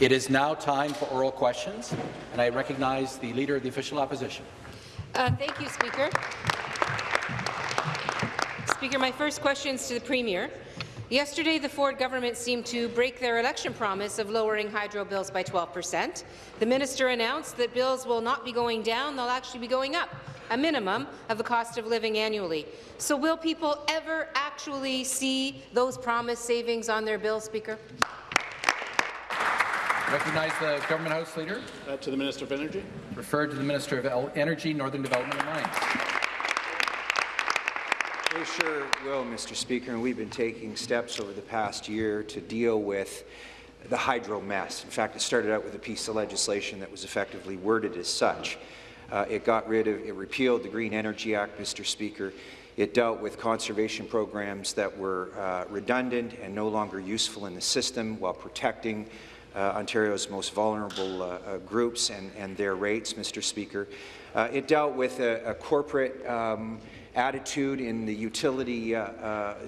It is now time for oral questions, and I recognize the Leader of the Official Opposition. Uh, thank you, Speaker. Speaker, my first question is to the Premier. Yesterday, the Ford government seemed to break their election promise of lowering hydro bills by 12 percent. The minister announced that bills will not be going down, they'll actually be going up, a minimum of the cost of living annually. So will people ever actually see those promised savings on their bill, Speaker? Recognize the Government House Leader. Uh, to the Minister of Energy. Referred to the Minister of Energy, Northern Development and Mines. We sure will, Mr. Speaker, and we've been taking steps over the past year to deal with the hydro mess. In fact, it started out with a piece of legislation that was effectively worded as such. Uh, it got rid of, it repealed the Green Energy Act, Mr. Speaker. It dealt with conservation programs that were uh, redundant and no longer useful in the system while protecting Ontario's most vulnerable uh, uh, groups and, and, their rates, Mr. Speaker. Uh, it dealt with a, a corporate um, attitude in the utility,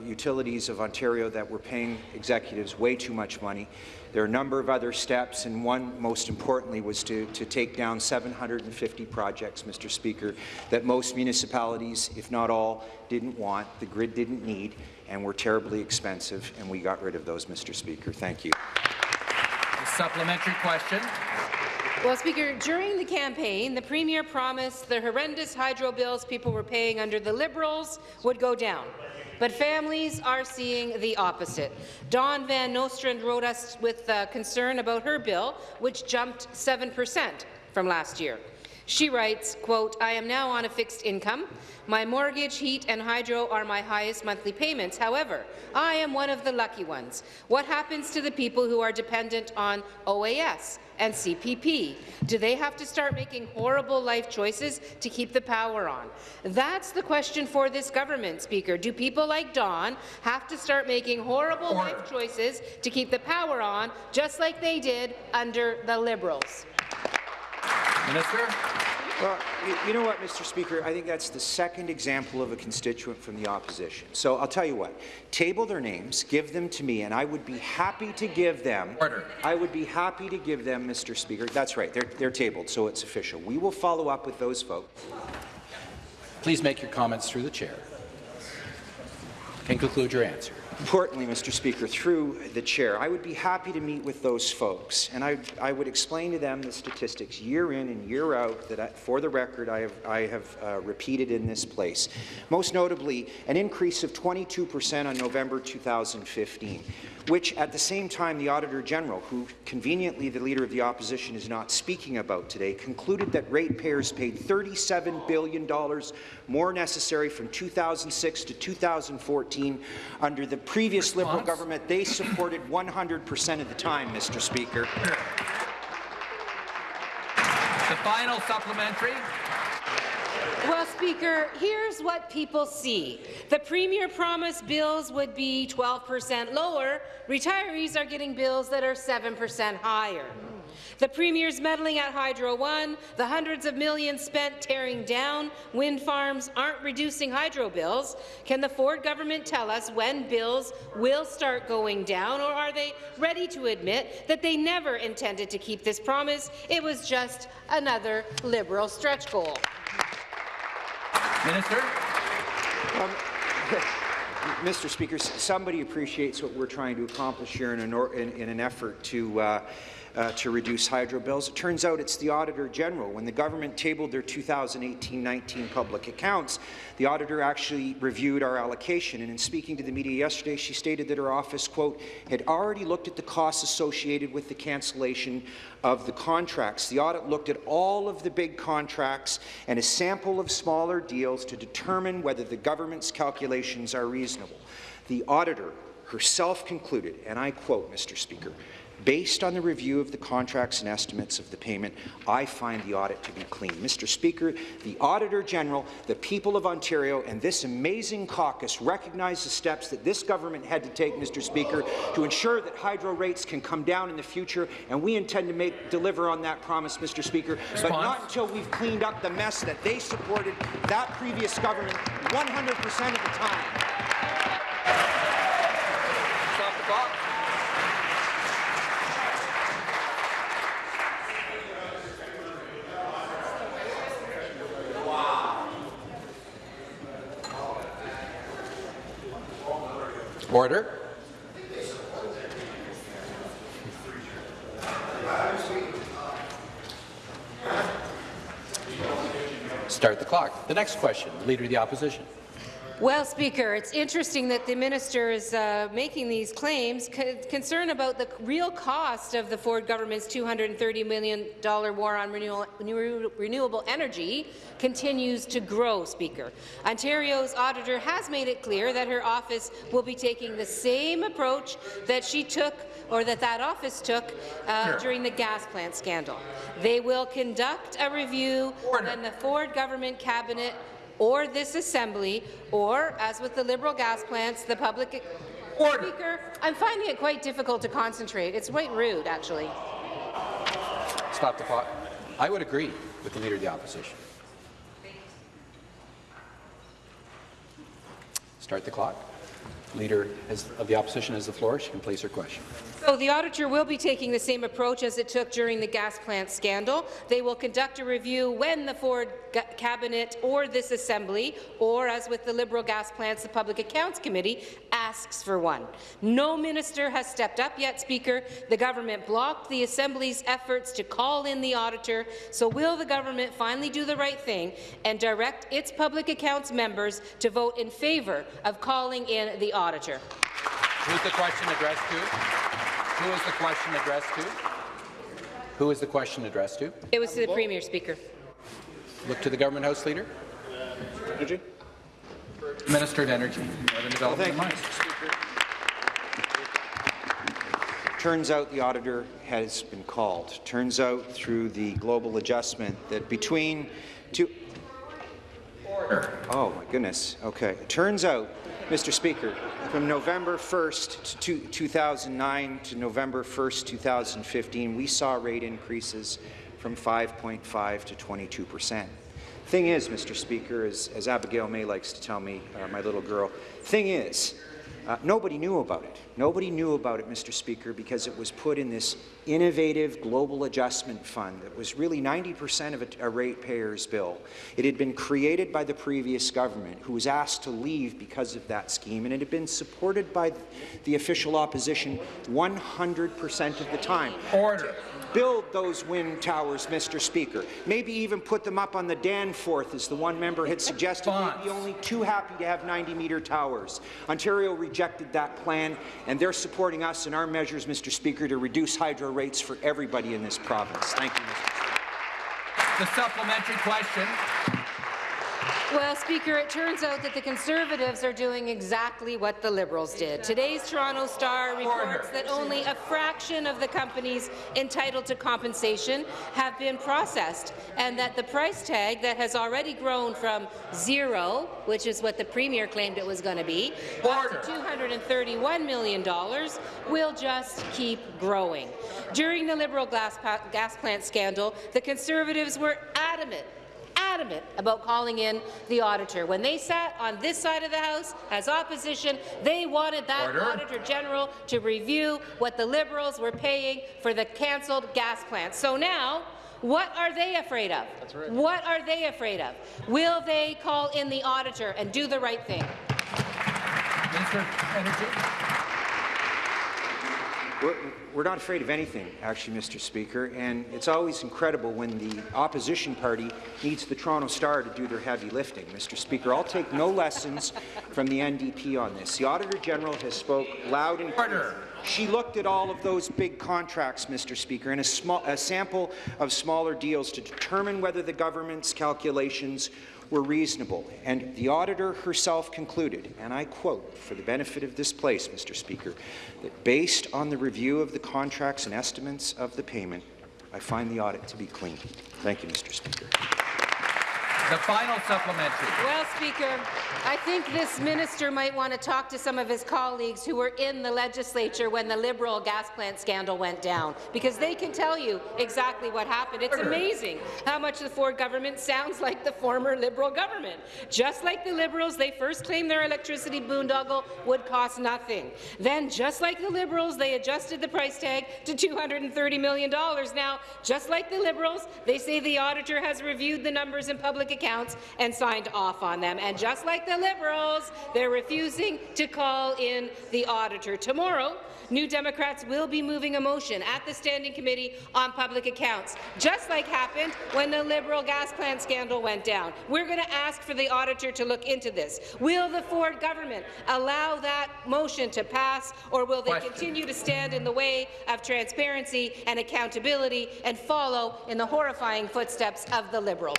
utilities of Ontario that were paying executives way too much money. There are a number of other steps, and one, most importantly, was to, to take down 750 projects, Mr. Speaker, that most municipalities, if not all, didn't want, the grid didn't need, and were terribly expensive, and we got rid of those, Mr. Speaker. Thank you. Supplementary question. Well, Speaker, during the campaign, the Premier promised the horrendous hydro bills people were paying under the Liberals would go down. But families are seeing the opposite. Dawn Van Nostrand wrote us with uh, concern about her bill, which jumped 7 percent from last year. She writes, quote, I am now on a fixed income. My mortgage, heat and hydro are my highest monthly payments. However, I am one of the lucky ones. What happens to the people who are dependent on OAS and CPP? Do they have to start making horrible life choices to keep the power on? That's the question for this government, Speaker. Do people like Dawn have to start making horrible or life choices to keep the power on, just like they did under the Liberals? Minister. Well, you, know what, Mr. Speaker? I think that's the second example of a constituent from the opposition. So I'll tell you what. Table their names, give them to me, and I would be happy to give them. Order. I would be happy to give them, Mr. Speaker. That's right. They're, they're tabled, so it's official. We will follow up with those folks. Please make your comments through the chair. And conclude your answer. Importantly, Mr. Speaker, through the chair, I would be happy to meet with those folks, and I, I would explain to them the statistics year in and year out that, I, for the record, I have, I have uh, repeated in this place. Most notably, an increase of 22 percent on November 2015 which at the same time the Auditor General, who conveniently the Leader of the Opposition is not speaking about today, concluded that ratepayers paid $37 billion more necessary from 2006 to 2014 under the previous Response? Liberal government they supported 100% of the time, Mr. Speaker. The final supplementary. Well, Speaker, here's what people see. The Premier promised bills would be 12 percent lower. Retirees are getting bills that are 7 percent higher. The Premier's meddling at Hydro One, the hundreds of millions spent tearing down wind farms aren't reducing hydro bills. Can the Ford government tell us when bills will start going down, or are they ready to admit that they never intended to keep this promise? It was just another Liberal stretch goal. Minister. Um, Mr. Speaker, somebody appreciates what we're trying to accomplish here in an, in, in an effort to uh, uh, to reduce hydro bills. It turns out it's the Auditor General. When the government tabled their 2018-19 public accounts, the auditor actually reviewed our allocation, and in speaking to the media yesterday, she stated that her office, quote, had already looked at the costs associated with the cancellation of the contracts. The audit looked at all of the big contracts and a sample of smaller deals to determine whether the government's calculations are reasonable. The auditor herself concluded, and I quote, Mr. Speaker, Based on the review of the contracts and estimates of the payment, I find the audit to be clean. Mr. Speaker, the Auditor General, the people of Ontario, and this amazing caucus recognize the steps that this government had to take, Mr. Speaker, to ensure that hydro rates can come down in the future, and we intend to make deliver on that promise, Mr. Speaker, Response. but not until we've cleaned up the mess that they supported that previous government 100 percent of the time. Order. Start the clock. The next question, Leader of the Opposition. Well, Speaker, it's interesting that the minister is uh, making these claims. C concern about the real cost of the Ford government's $230 million war on renew renewable energy continues to grow, Speaker. Ontario's auditor has made it clear that her office will be taking the same approach that she took or that that office took uh, sure. during the gas plant scandal. They will conduct a review Order. when the Ford government cabinet or this Assembly, or, as with the Liberal gas plants, the public... Order. Speaker, I'm finding it quite difficult to concentrate. It's quite rude, actually. Stop the clock. I would agree with the Leader of the Opposition. Start the clock. Leader of the Opposition has the floor. She can place her question. So the auditor will be taking the same approach as it took during the gas plant scandal. They will conduct a review when the Ford cabinet or this assembly, or as with the Liberal gas plants, the Public Accounts Committee, asks for one. No minister has stepped up yet, Speaker. The government blocked the Assembly's efforts to call in the auditor. So will the government finally do the right thing and direct its Public Accounts members to vote in favour of calling in the auditor? Who's the question addressed to? Who is the question addressed to? Who is the question addressed to? It was to the Premier, Speaker. Look to the Government House Leader. Energy. Minister of Energy and Development well, Turns out the auditor has been called. Turns out through the global adjustment that between two. Order. Oh my goodness. Okay. Turns out Mr. Speaker, from November 1st, to 2009 to November 1st, 2015, we saw rate increases from 5.5 to 22 percent. Thing is, Mr. Speaker, as, as Abigail May likes to tell me, uh, my little girl, thing is, uh, nobody knew about it. Nobody knew about it, Mr. Speaker, because it was put in this innovative global adjustment fund that was really 90% of a, a ratepayer's bill. It had been created by the previous government, who was asked to leave because of that scheme, and it had been supported by the official opposition 100% of the time. Order build those wind towers, Mr. Speaker. Maybe even put them up on the Danforth, as the one member had suggested. We'd be only too happy to have 90-metre towers. Ontario rejected that plan, and they're supporting us in our measures, Mr. Speaker, to reduce hydro rates for everybody in this province. Thank you, Mr. Speaker. The supplementary question. Well, Speaker, it turns out that the Conservatives are doing exactly what the Liberals did. Today's Toronto Star reports that only a fraction of the companies entitled to compensation have been processed, and that the price tag that has already grown from zero, which is what the Premier claimed it was going to be, up to $231 million, will just keep growing. During the Liberal gas, gas plant scandal, the Conservatives were adamant adamant about calling in the auditor. When they sat on this side of the House as opposition, they wanted that Order. Auditor General to review what the Liberals were paying for the cancelled gas plants. So now, what are they afraid of? Right. What are they afraid of? Will they call in the auditor and do the right thing? Minister Energy. We're, we're not afraid of anything, actually, Mr. Speaker, and it's always incredible when the opposition party needs the Toronto Star to do their heavy lifting. Mr. Speaker, I'll take no lessons from the NDP on this. The Auditor General has spoke loud and clear. She looked at all of those big contracts, Mr. Speaker, and a, small, a sample of smaller deals to determine whether the government's calculations were reasonable, and the auditor herself concluded, and I quote, for the benefit of this place, Mr. Speaker, that based on the review of the contracts and estimates of the payment, I find the audit to be clean. Thank you, Mr. Speaker. The final supplementary. Well, Speaker, I think this minister might want to talk to some of his colleagues who were in the legislature when the Liberal gas plant scandal went down, because they can tell you exactly what happened. It's amazing how much the Ford government sounds like the former Liberal government. Just like the Liberals, they first claimed their electricity boondoggle would cost nothing. Then, just like the Liberals, they adjusted the price tag to $230 million. Now, just like the Liberals, they say the auditor has reviewed the numbers in public accounts and signed off on them. And just like the Liberals, they're refusing to call in the auditor. Tomorrow, New Democrats will be moving a motion at the Standing Committee on Public Accounts, just like happened when the Liberal gas plant scandal went down. We're going to ask for the auditor to look into this. Will the Ford government allow that motion to pass, or will they Question. continue to stand in the way of transparency and accountability and follow in the horrifying footsteps of the Liberals?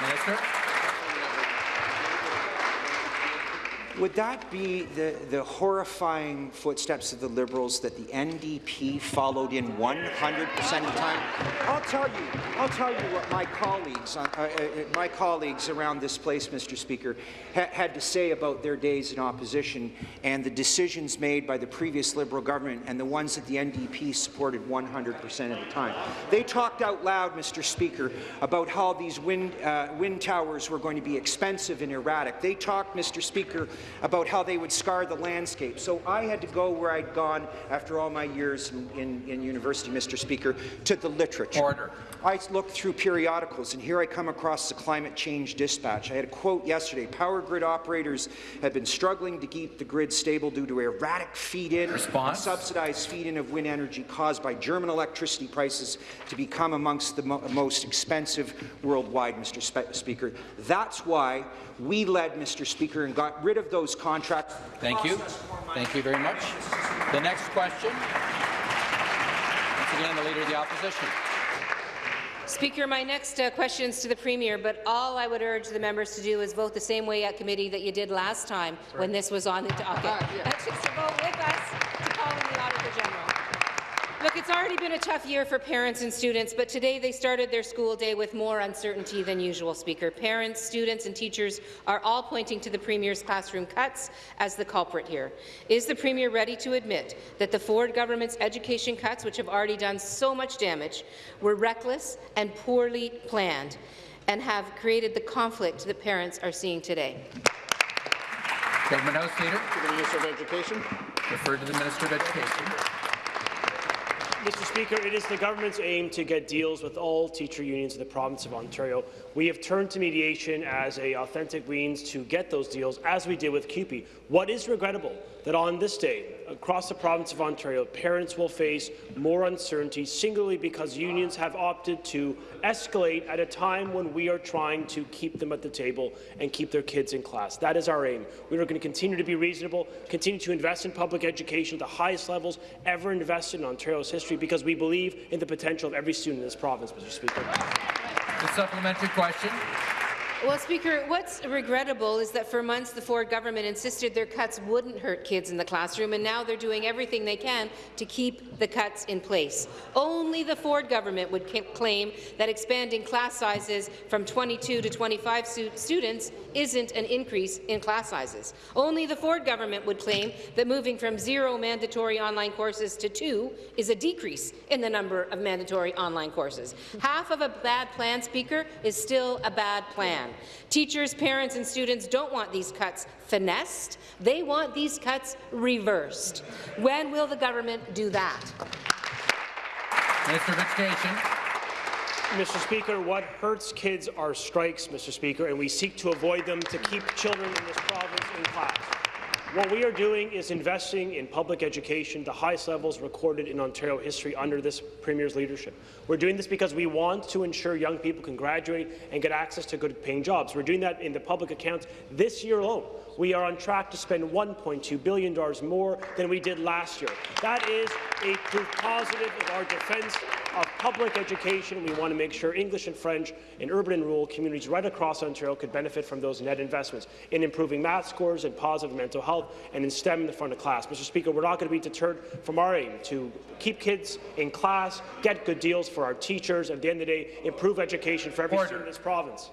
Minister? Would that be the, the horrifying footsteps of the Liberals that the NDP followed in 100% of the time? I'll tell you, I'll tell you what my colleagues, uh, uh, uh, my colleagues around this place, Mr. Speaker, ha had to say about their days in opposition and the decisions made by the previous Liberal government and the ones that the NDP supported 100% of the time. They talked out loud, Mr. Speaker, about how these wind, uh, wind towers were going to be expensive and erratic. They talked, Mr. Speaker, about how they would scar the landscape. So I had to go where I'd gone after all my years in, in, in university, Mr. Speaker, to the literature. Order. I looked through periodicals, and here I come across the Climate Change Dispatch. I had a quote yesterday. Power grid operators have been struggling to keep the grid stable due to erratic feed-in, Response? subsidized feed-in of wind energy caused by German electricity prices to become amongst the mo most expensive worldwide, Mr. Spe Speaker. That's why we led, Mr. Speaker, and got rid of those contracts. Thank you. Thank you very much. The next question. Once again, the Leader of the Opposition. Speaker, my next uh, question is to the Premier, but all I would urge the members to do is vote the same way at committee that you did last time when this was on the docket. That's just Look, it's already been a tough year for parents and students, but today they started their school day with more uncertainty than usual, Speaker. Parents, students and teachers are all pointing to the Premier's classroom cuts as the culprit here. Is the Premier ready to admit that the Ford government's education cuts, which have already done so much damage, were reckless and poorly planned and have created the conflict that parents are seeing today? Government House Leader. To the Minister of Education. Refer to the Minister of Education. Mr. Speaker, it is the government's aim to get deals with all teacher unions in the province of Ontario. We have turned to mediation as a authentic means to get those deals, as we did with CUPE. What is regrettable that on this day, across the province of Ontario, parents will face more uncertainty, singularly because unions have opted to escalate at a time when we are trying to keep them at the table and keep their kids in class. That is our aim. We are going to continue to be reasonable, continue to invest in public education at the highest levels ever invested in Ontario's history, because we believe in the potential of every student in this province, Mr. Speaker. The supplementary question. Well, Speaker, what's regrettable is that for months the Ford government insisted their cuts wouldn't hurt kids in the classroom, and now they're doing everything they can to keep the cuts in place. Only the Ford government would claim that expanding class sizes from 22 to 25 students isn't an increase in class sizes. Only the Ford government would claim that moving from zero mandatory online courses to two is a decrease in the number of mandatory online courses. Half of a bad plan, Speaker, is still a bad plan. Teachers, parents and students don't want these cuts finessed. They want these cuts reversed. When will the government do that? Minister of Education. Mr. Speaker, what hurts kids are strikes, Mr. Speaker, and we seek to avoid them to keep children in this province in class. What we are doing is investing in public education, the highest levels recorded in Ontario history under this Premier's leadership. We're doing this because we want to ensure young people can graduate and get access to good-paying jobs. We're doing that in the public accounts this year alone. We are on track to spend $1.2 billion more than we did last year. That is a proof positive of our defence of public education. We want to make sure English and French in urban and rural communities right across Ontario could benefit from those net investments in improving math scores and positive mental health and in STEM in the front of class. Mr. Speaker, we're not going to be deterred from our aim to keep kids in class, get good deals for our teachers, and at the end of the day, improve education for every Order. student in this province.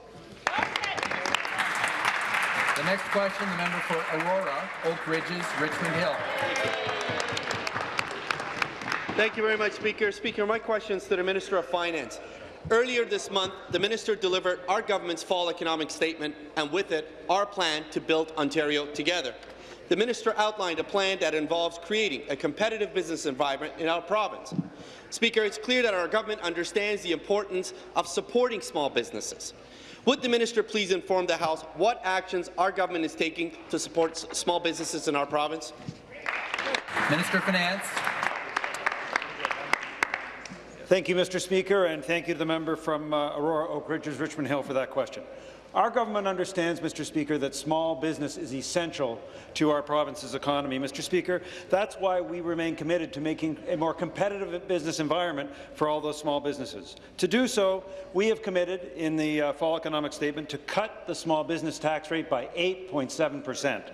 The next question, the member for Aurora, Oak Ridges, Richmond Hill. Thank you very much, Speaker. Speaker, my question is to the Minister of Finance. Earlier this month, the minister delivered our government's fall economic statement and with it, our plan to build Ontario together. the minister outlined a plan that involves creating a competitive business environment in our province. Speaker, it's clear that our government understands the importance of supporting small businesses. Would the minister please inform the House what actions our government is taking to support small businesses in our province? Minister of Finance. Thank you, Mr. Speaker, and thank you to the member from uh, Aurora Oak Ridges, Richmond Hill for that question. Our government understands, Mr. Speaker, that small business is essential to our province's economy. Mr. Speaker, that's why we remain committed to making a more competitive business environment for all those small businesses. To do so, we have committed in the uh, fall economic statement to cut the small business tax rate by 8.7 percent.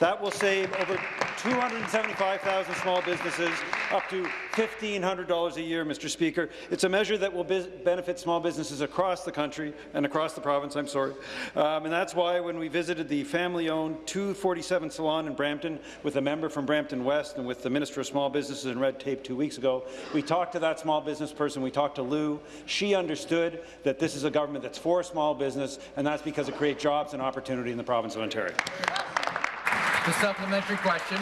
That will save over 275,000 small businesses up to $1,500 a year, Mr. Speaker. It's a measure that will benefit small businesses across the country and across the province, I'm sorry. Um, and that's why when we visited the family-owned 247 Salon in Brampton with a member from Brampton West and with the Minister of Small Businesses and Red Tape two weeks ago, we talked to that small business person, we talked to Lou. She understood that this is a government that's for small business, and that's because it creates jobs and opportunity in the province of Ontario. The supplementary question.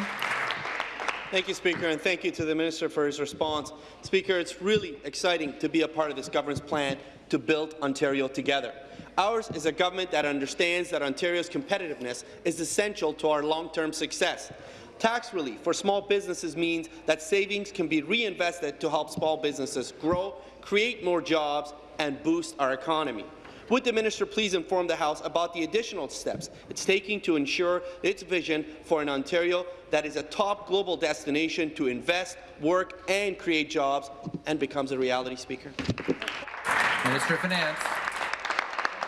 Thank you, Speaker, and thank you to the Minister for his response. Speaker, it's really exciting to be a part of this government's plan to build Ontario together. Ours is a government that understands that Ontario's competitiveness is essential to our long-term success. Tax relief for small businesses means that savings can be reinvested to help small businesses grow, create more jobs, and boost our economy. Would the minister please inform the House about the additional steps it's taking to ensure its vision for an Ontario that is a top global destination to invest, work and create jobs and becomes a reality, Speaker? Minister of Finance.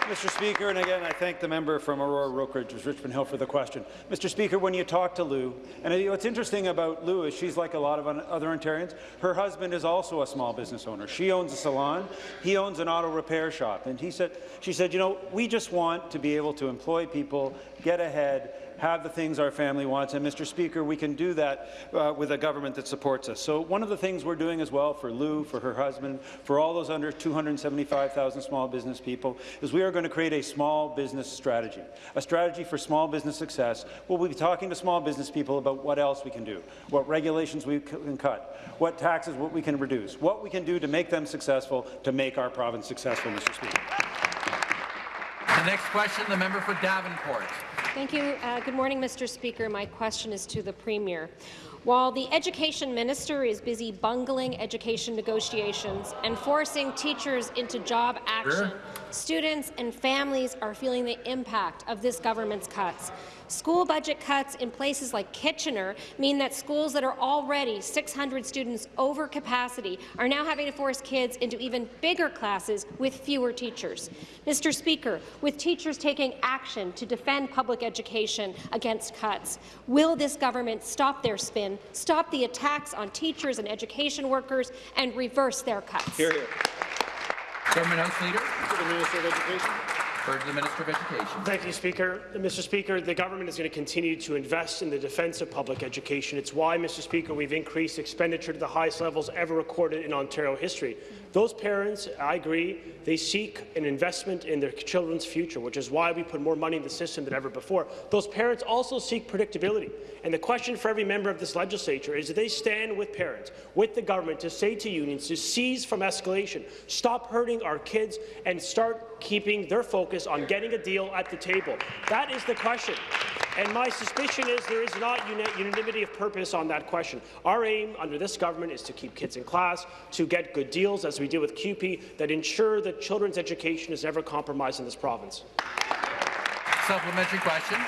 Mr. Speaker, and again, I thank the member from Aurora Oak Richmond Hill, for the question. Mr. Speaker, when you talk to Lou, and what's interesting about Lou is she's like a lot of other Ontarians. Her husband is also a small business owner. She owns a salon. He owns an auto repair shop. And he said, she said, you know, we just want to be able to employ people, get ahead, have the things our family wants. And, Mr. Speaker, we can do that uh, with a government that supports us. So one of the things we're doing as well for Lou, for her husband, for all those under 275,000 small business people, is we are going to create a small business strategy, a strategy for small business success. We'll be talking to small business people about what else we can do, what regulations we can cut, what taxes what we can reduce, what we can do to make them successful, to make our province successful, Mr. Speaker. The next question, the member for Davenport. Thank you. Uh, good morning, Mr. Speaker. My question is to the Premier. While the Education Minister is busy bungling education negotiations and forcing teachers into job action, sure. students and families are feeling the impact of this government's cuts. School budget cuts in places like Kitchener mean that schools that are already 600 students over capacity are now having to force kids into even bigger classes with fewer teachers. Mr. Speaker, with teachers taking action to defend public education against cuts, will this government stop their spin, stop the attacks on teachers and education workers, and reverse their cuts? Hear, hear. Government House Leader. To the Minister of Education to the Minister of Education. Thank you, Speaker. Mr. Speaker, the government is going to continue to invest in the defence of public education. It's why, Mr. Speaker, we've increased expenditure to the highest levels ever recorded in Ontario history. Those parents, I agree, they seek an investment in their children's future, which is why we put more money in the system than ever before. Those parents also seek predictability. And the question for every member of this legislature is, do they stand with parents, with the government, to say to unions to cease from escalation, stop hurting our kids, and start keeping their focus on getting a deal at the table? That is the question. And my suspicion is there is not unanimity of purpose on that question. Our aim under this government is to keep kids in class, to get good deals, as we do with CUPE that ensure that children's education is never compromised in this province. Supplementary question.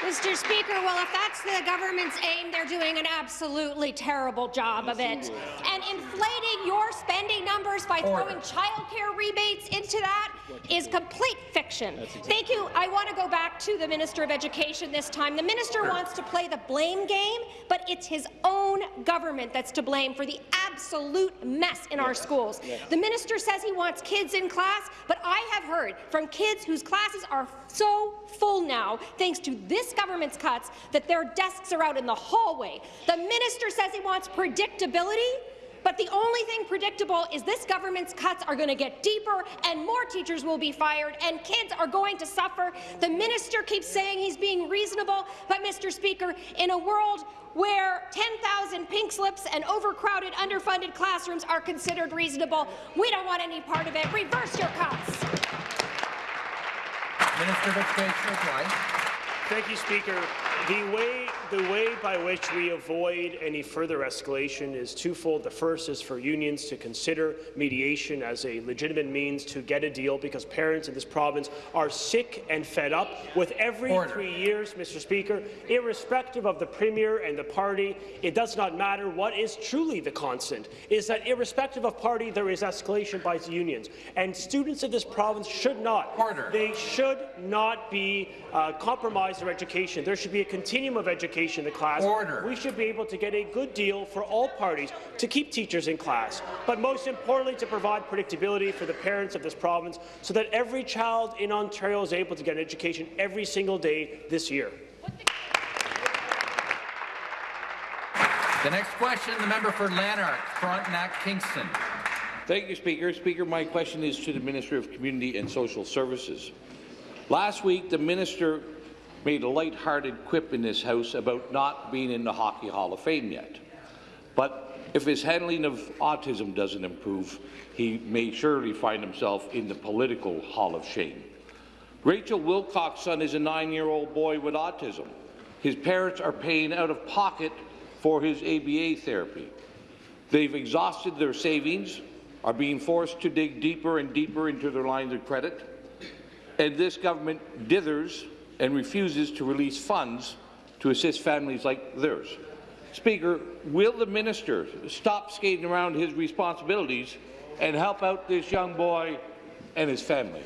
Mr. Speaker, well, if that's the government's aim, they're doing an absolutely terrible job of it. And inflating your spending numbers by throwing childcare rebates into that is complete fiction. Thank you. I want to go back to the Minister of Education this time. The minister wants to play the blame game, but it's his own government that's to blame for the absolute mess in our schools. The minister says he wants kids in class, but I have heard from kids whose classes are so full now, thanks to this government's cuts, that their desks are out in the hallway. The minister says he wants predictability, But the only thing predictable is this government's cuts are going to get deeper and more teachers will be fired and kids are going to suffer. The minister keeps saying he's being reasonable, but Mr. Speaker, in a world where 10,000 pink slips and overcrowded, underfunded classrooms are considered reasonable, we don't want any part of it. Reverse your cuts. Minister of Education reply. Thank you, Speaker. The way, the way by which we avoid any further escalation is twofold. The first is for unions to consider mediation as a legitimate means to get a deal because parents in this province are sick and fed up with every Order. three years, Mr. Speaker, irrespective of the Premier and the party, it does not matter what is truly the constant, is that irrespective of party, there is escalation by the unions. And students of this province should not. Order. They should not be uh, compromised their education. There should be a continuum of education in the class. Order. We should be able to get a good deal for all parties to keep teachers in class, but most importantly to provide predictability for the parents of this province so that every child in Ontario is able to get an education every single day this year. The next question, the member for Lanark, Frontenac, Kingston. Thank you, Speaker. Speaker, my question is to the Minister of Community and Social Services. Last week, the minister made a light-hearted quip in this House about not being in the Hockey Hall of Fame yet. But if his handling of autism doesn't improve, he may surely find himself in the political Hall of Shame. Rachel Wilcox's son is a nine-year-old boy with autism. His parents are paying out of pocket for his ABA therapy. They've exhausted their savings, are being forced to dig deeper and deeper into their lines of credit, and this government dithers and refuses to release funds to assist families like theirs. Speaker, will the minister stop skating around his responsibilities and help out this young boy and his family?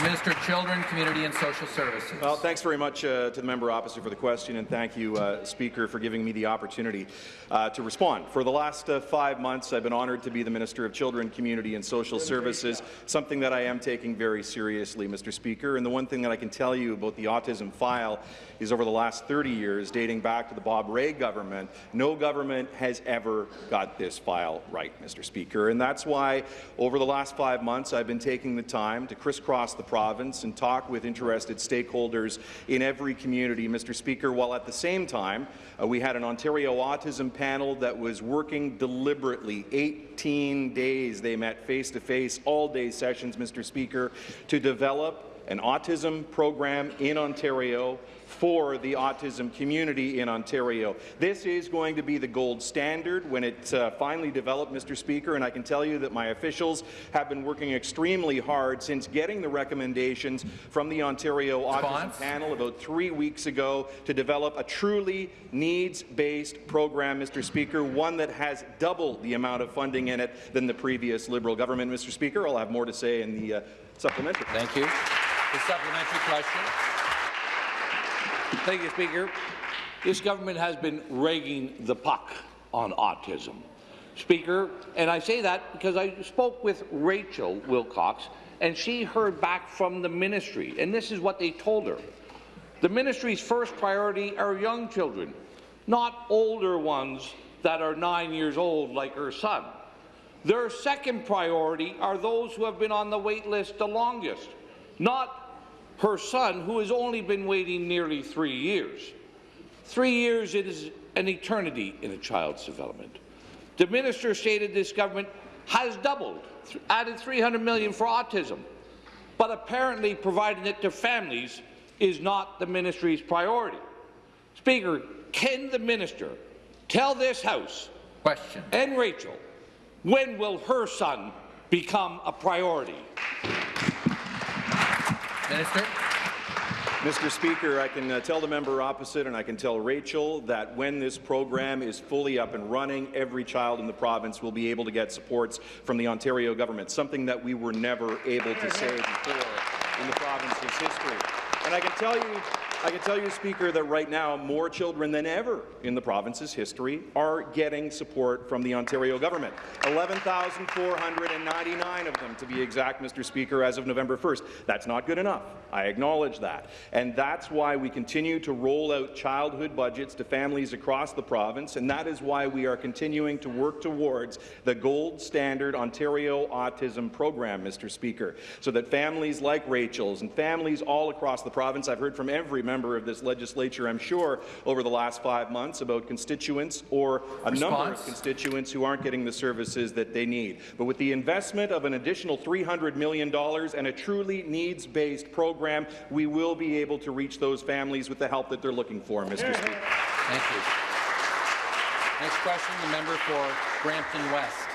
The Minister of Children, Community and Social Services. Well, thanks very much uh, to the member opposite for the question, and thank you, uh, Speaker, for giving me the opportunity uh, to respond. For the last uh, five months, I've been honoured to be the Minister of Children, Community and Social Services, something that I am taking very seriously, Mr. Speaker. And the one thing that I can tell you about the autism file is over the last 30 years, dating back to the Bob Rae government, no government has ever got this file right, Mr. Speaker. And that's why, over the last five months, I've been taking the time to crisscross the province and talk with interested stakeholders in every community, Mr. Speaker, while at the same time, uh, we had an Ontario autism panel that was working deliberately. 18 days they met face-to-face, all-day sessions, Mr. Speaker, to develop an autism program in Ontario for the autism community in Ontario. This is going to be the gold standard when it's uh, finally developed, Mr. Speaker, and I can tell you that my officials have been working extremely hard since getting the recommendations from the Ontario Response? Autism Panel about three weeks ago to develop a truly needs-based program, Mr. Speaker, one that has double the amount of funding in it than the previous Liberal government. Mr. Speaker, I'll have more to say in the uh, supplementary. Thank you. The supplementary question. Thank you, Speaker. This government has been ragging the puck on autism. Speaker, and I say that because I spoke with Rachel Wilcox, and she heard back from the ministry, and this is what they told her. The ministry's first priority are young children, not older ones that are nine years old like her son. Their second priority are those who have been on the wait list the longest, not her son, who has only been waiting nearly three years. Three years is an eternity in a child's development. The minister stated this government has doubled, added 300 million for autism, but apparently providing it to families is not the ministry's priority. Speaker, can the minister tell this House Question. and Rachel when will her son become a priority? Minister. Mr. Speaker, I can uh, tell the member opposite and I can tell Rachel that when this program is fully up and running, every child in the province will be able to get supports from the Ontario government, something that we were never able to say before in the province's history. And I can tell you I can tell you, Speaker, that right now more children than ever in the province's history are getting support from the Ontario government. 11,499 of them, to be exact, Mr. Speaker, as of November 1st. That's not good enough. I acknowledge that. And that's why we continue to roll out childhood budgets to families across the province, and that is why we are continuing to work towards the gold standard Ontario Autism Program, Mr. Speaker, so that families like Rachel's and families all across the province, I've heard from every member of this legislature, I'm sure, over the last five months about constituents or a number of constituents who aren't getting the services that they need. But with the investment of an additional $300 million and a truly needs-based program, we will be able to reach those families with the help that they're looking for, Mr. Speaker. Thank you. Next question, the member for Brampton West.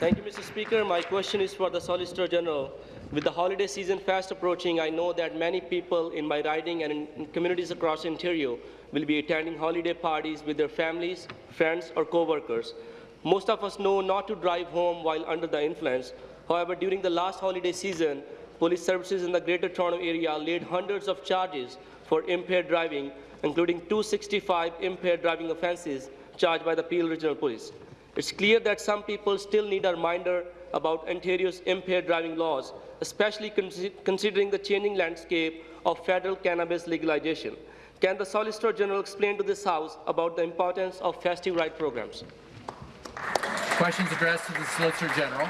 Thank you, Mr. Speaker. My question is for the Solicitor General. With the holiday season fast approaching, I know that many people in my riding and in communities across Ontario will be attending holiday parties with their families, friends, or co-workers. Most of us know not to drive home while under the influence. However, during the last holiday season, police services in the Greater Toronto Area laid hundreds of charges for impaired driving, including 265 impaired driving offences charged by the Peel Regional Police. It's clear that some people still need a reminder about Ontario's impaired driving laws, especially consi- considering the changing landscape of federal cannabis legalization. Can the Solicitor General explain to this House about the importance of festive RIDE programs? Questions addressed to the Solicitor General.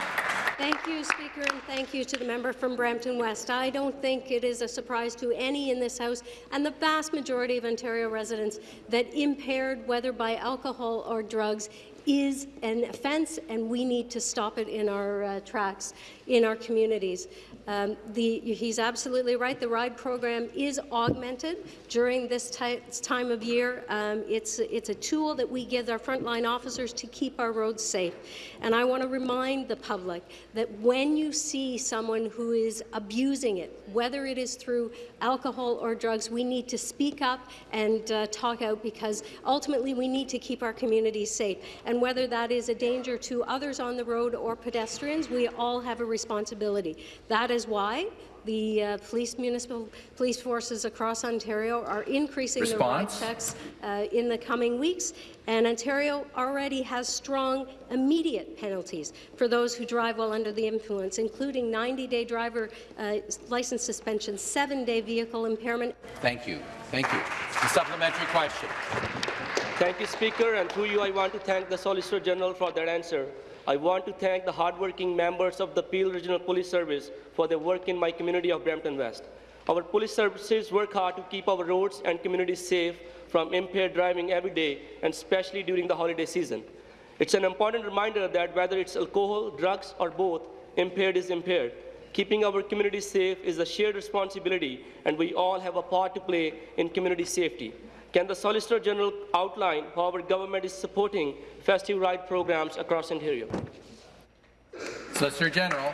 Thank you, Speaker, and thank you to the member from Brampton West. I don't think it is a surprise to any in this House and the vast majority of Ontario residents that impaired, whether by alcohol or drugs, is an offence, and we need to stop it in our uh, tracks in our communities. Um, the, he's absolutely right. The RIDE program is augmented during this time of year. Um, it's, it's a tool that we give our frontline officers to keep our roads safe. And I want to remind the public that when you see someone who is abusing it, whether it is through alcohol or drugs, we need to speak up and uh, talk out because ultimately we need to keep our communities safe. And whether that is a danger to others on the road or pedestrians, we all have a responsibility. That is why the uh, police municipal police forces across Ontario are increasing Response? their ride checks uh, in the coming weeks, and Ontario already has strong immediate penalties for those who drive while under the influence, including 90-day driver uh, license suspension, seven-day vehicle impoundment, Thank you. Thank you. The supplementary question. Thank you, Speaker, and through you I want to thank the Solicitor General for that answer. I want to thank the hardworking members of the Peel Regional Police Service for their work in my community of Brampton West. Our police services work hard to keep our roads and communities safe from impaired driving every day, and especially during the holiday season. It's an important reminder that whether it's alcohol, drugs, or both, impaired is impaired. Keeping our communities safe is a shared responsibility, and we all have a part to play in community safety. Can the Solicitor General outline how our government is supporting festive ride programs across Ontario? Solicitor General.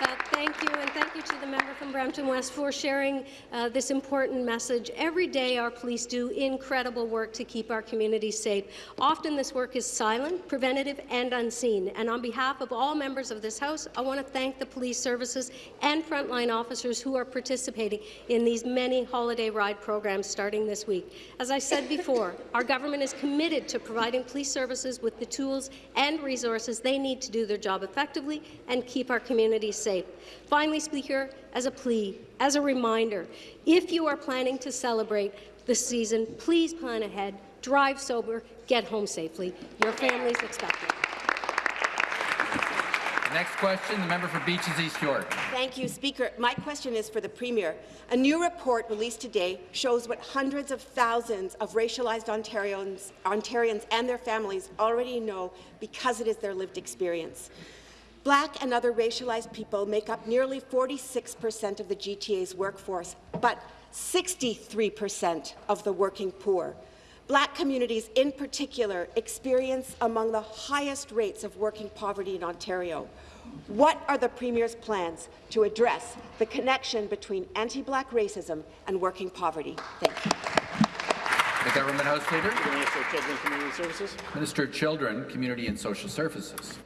Uh, Thank you, and thank you to the member from Brampton West for sharing uh, this important message. Every day, our police do incredible work to keep our communities safe. Often, this work is silent, preventative, and unseen. And on behalf of all members of this House, I want to thank the police services and frontline officers who are participating in these many holiday ride programs starting this week. As I said before, our government is committed to providing police services with the tools and resources they need to do their job effectively and keep our communities safe. Finally, Speaker, as a plea, as a reminder, if you are planning to celebrate this season, please plan ahead, drive sober, get home safely. Your families expect it. Next question, the member for Beaches East York. Thank you, Speaker. My question is for the Premier. A new report released today shows what hundreds of thousands of racialized Ontarians, Ontarians and their families already know because it is their lived experience. Black and other racialized people make up nearly 46 percent of the GTA's workforce, but 63 percent of the working poor. Black communities in particular experience among the highest rates of working poverty in Ontario. What are the Premier's plans to address the connection between anti-Black racism and working poverty? Thank you. The Government House Leader. Minister of Children and Community Services. Minister of Children, Community and Social Services.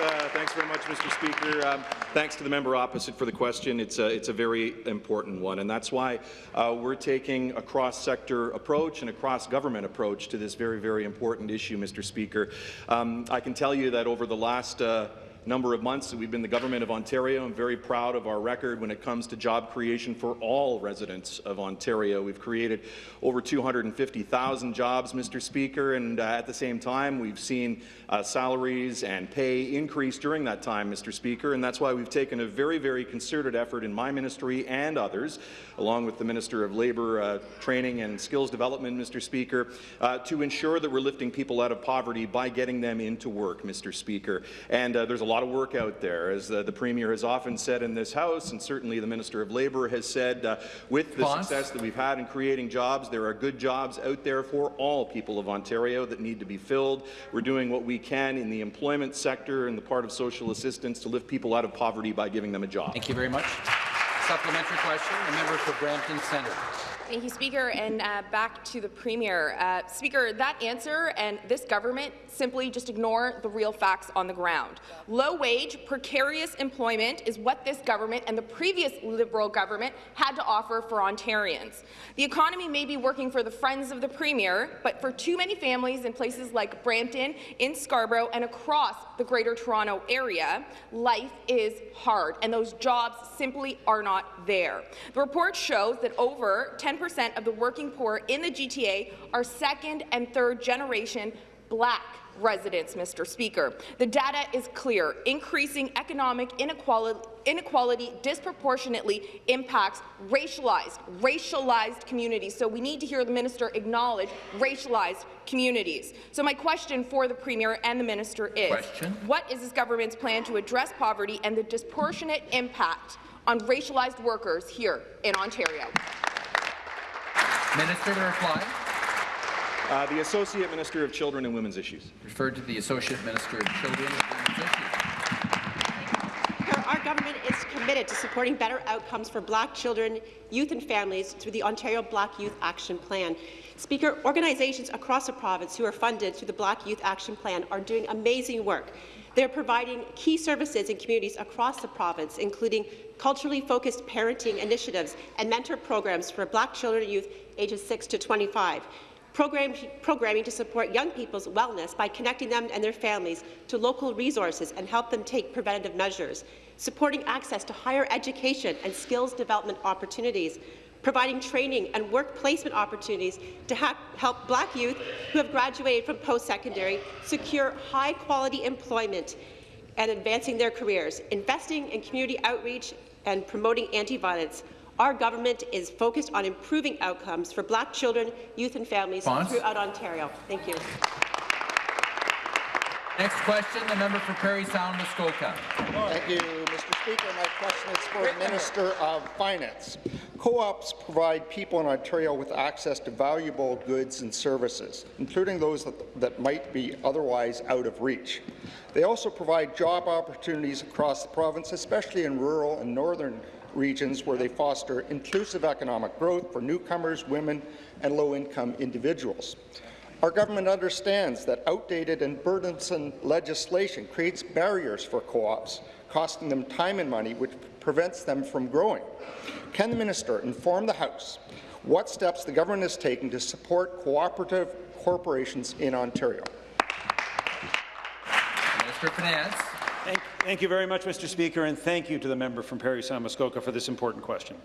Uh, thanks very much, Mr. Speaker. Um, thanks to the member opposite for the question. It's a, it's a very important one, and that's why uh, we're taking a cross-sector approach and a cross-government approach to this very, very important issue, Mr. Speaker. Um, I can tell you that over the last uh, number of months that we've been the government of Ontario. I'm very proud of our record when it comes to job creation for all residents of Ontario. We've created over 250,000 jobs, Mr. Speaker, and uh, at the same time, we've seen uh, salaries and pay increase during that time, Mr. Speaker, and that's why we've taken a very, very concerted effort in my ministry and others, along with the Minister of Labour, uh, Training and Skills Development, Mr. Speaker, uh, to ensure that we're lifting people out of poverty by getting them into work, Mr. Speaker. And uh, there's a lot of work out there, as uh, the Premier has often said in this House, and certainly the Minister of Labour has said, uh, with the success that we've had in creating jobs, there are good jobs out there for all people of Ontario that need to be filled. We're doing what we can in the employment sector and the part of social assistance to lift people out of poverty by giving them a job. Thank you very much. Supplementary question, a member for Brampton Centre. Thank you, Speaker. And uh, back to the Premier. Uh, Speaker, that answer and this government simply just ignore the real facts on the ground. Low-wage, precarious employment is what this government and the previous Liberal government had to offer for Ontarians. The economy may be working for the friends of the Premier, but for too many families in places like Brampton, in Scarborough, and across the Greater Toronto Area, life is hard, and those jobs simply are not there. The report shows that over 10% of the working poor in the GTA are second and third generation black residents, Mr. Speaker. The data is clear. Increasing economic inequality, inequality disproportionately impacts racialized, racialized communities. So we need to hear the minister acknowledge racialized communities. So my question for the Premier and the minister is, Question. what is this government's plan to address poverty and the disproportionate impact on racialized workers here in Ontario? Minister to reply. Uh, the Associate Minister of Children and Women's Issues. Referred to the Associate Minister of Children and Women's Issues. Our government is committed to supporting better outcomes for Black children, youth and families through the Ontario Black Youth Action Plan. Speaker, organizations across the province who are funded through the Black Youth Action Plan are doing amazing work. They're providing key services in communities across the province, including culturally focused parenting initiatives and mentor programs for Black children and youth ages 6 to 25. Program, programming to support young people's wellness by connecting them and their families to local resources and help them take preventative measures, supporting access to higher education and skills development opportunities, providing training and work placement opportunities to help Black youth who have graduated from post-secondary secure high-quality employment and advancing their careers, investing in community outreach and promoting anti-violence. Our government is focused on improving outcomes for Black children, youth and families Response? throughout Ontario. Thank you. Next question, the member for Parry Sound, Muskoka. Thank you, Mr. Speaker. My question is for the Minister of Finance. Co-ops provide people in Ontario with access to valuable goods and services, including those that, that might be otherwise out of reach. They also provide job opportunities across the province, especially in rural and northern regions where they foster inclusive economic growth for newcomers, women, and low-income individuals. Our government understands that outdated and burdensome legislation creates barriers for co-ops, costing them time and money, which prevents them from growing. Can the minister inform the House what steps the government is taking to support cooperative corporations in Ontario? Minister Finance. Thank, thank you very much, Mr. Speaker, and thank you to the member from Parry Sound Muskoka for this important question.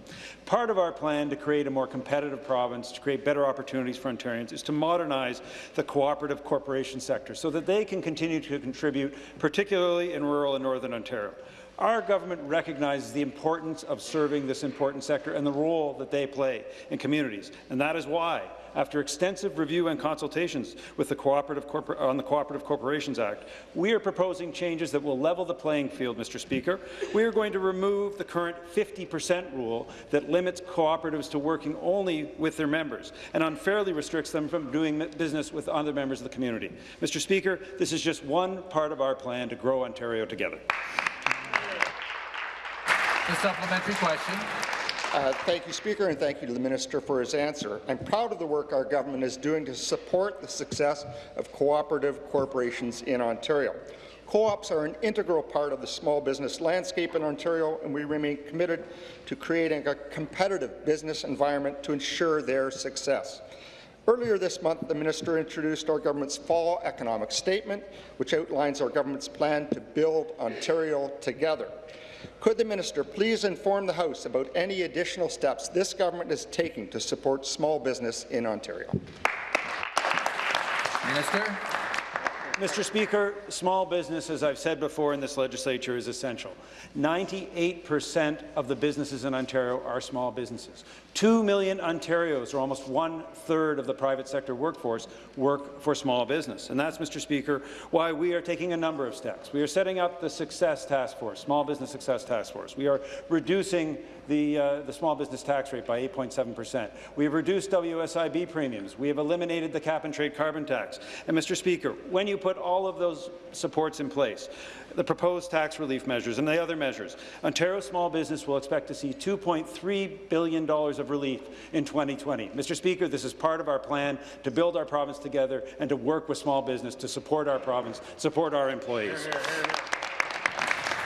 Part of our plan to create a more competitive province, to create better opportunities for Ontarians, is to modernize the cooperative corporation sector so that they can continue to contribute, particularly in rural and northern Ontario. Our government recognizes the importance of serving this important sector and the role that they play in communities, and that is why after extensive review and consultations with the Cooperative Corpor on the Cooperative Corporations Act, we are proposing changes that will level the playing field, Mr. Speaker. We are going to remove the current 50% rule that limits cooperatives to working only with their members and unfairly restricts them from doing business with other members of the community. Mr. Speaker, this is just one part of our plan to grow Ontario together. The supplementary question. Uh, thank you, Speaker, and thank you to the Minister for his answer. I'm proud of the work our government is doing to support the success of cooperative corporations in Ontario. Co-ops are an integral part of the small business landscape in Ontario, and we remain committed to creating a competitive business environment to ensure their success. Earlier this month, the minister introduced our government's fall economic statement, which outlines our government's plan to build Ontario together. Could the minister please inform the House about any additional steps this government is taking to support small business in Ontario? Minister. Mr. Speaker, small business, as I've said before in this legislature, is essential. 98% of the businesses in Ontario are small businesses. Two million Ontarios, or almost one-third of the private sector workforce, work for small business. And that's, Mr. Speaker, why we are taking a number of steps. We are setting up the Success Task Force, Small Business Success Task Force. We are reducing the, uh, the small business tax rate by 8.7 percent. We have reduced WSIB premiums. We have eliminated the cap-and-trade carbon tax. And, Mr. Speaker, when you put all of those supports in place, the proposed tax relief measures and the other measures, Ontario small business will expect to see $2.3 billion of relief in 2020. Mr. Speaker, this is part of our plan to build our province together and to work with small business to support our province, support our employees.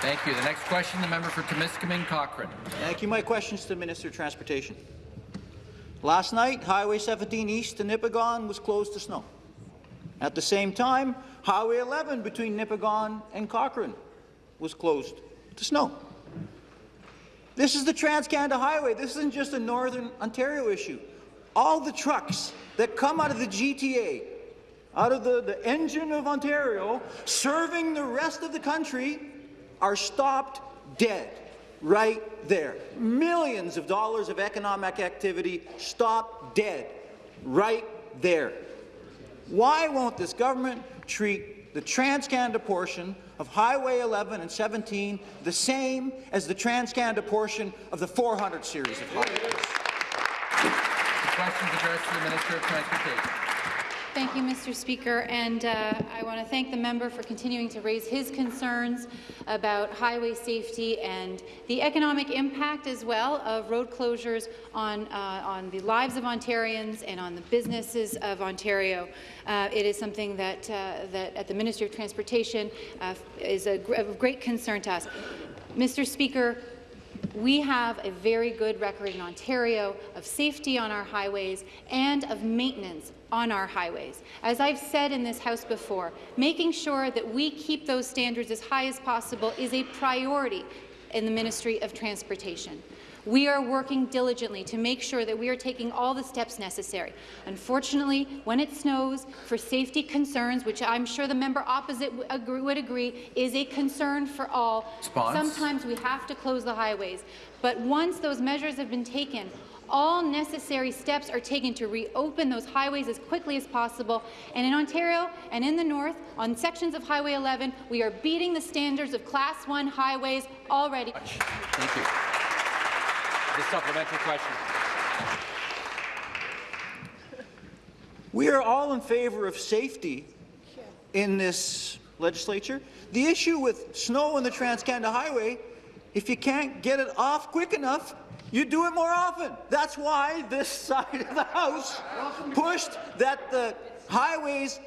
Thank you. The next question, the member for Timiskaming Cochrane. Thank you. My question is to the Minister of Transportation. Last night, Highway 17 east to Nipigon was closed to snow. At the same time, Highway 11 between Nipigon and Cochrane was closed to snow. This is the Trans-Canada Highway. This isn't just a Northern Ontario issue. All the trucks that come out of the GTA, out of the, the engine of Ontario, serving the rest of the country, are stopped dead right there. Millions of dollars of economic activity stopped dead right there. Why won't this government treat the Trans-Canada portion of Highway 11 and 17 the same as the Trans-Canada portion of the 400 series of highways? The question is addressed to the Minister of Transportation. Thank you, Mr. Speaker, and uh, I want to thank the member for continuing to raise his concerns about highway safety and the economic impact as well of road closures on, uh, on the lives of Ontarians and on the businesses of Ontario. Uh, it is something that, uh, that at the Ministry of Transportation uh, is a, gr of great concern to us. Mr. Speaker, we have a very good record in Ontario of safety on our highways and of maintenance on our highways. As I've said in this House before, making sure that we keep those standards as high as possible is a priority in the Ministry of Transportation. We are working diligently to make sure that we are taking all the steps necessary. Unfortunately, when it snows, for safety concerns, which I'm sure the member opposite would agree is a concern for all, Spons. sometimes we have to close the highways. But once those measures have been taken, all necessary steps are taken to reopen those highways as quickly as possible. And in Ontario and in the north, on sections of Highway 11, we are beating the standards of Class 1 highways already. Thank you. The supplementary question. We are all in favour of safety in this legislature. The issue with snow on the Trans-Canada Highway, if you can't get it off quick enough, you do it more often. That's why this side of the House pushed that the highways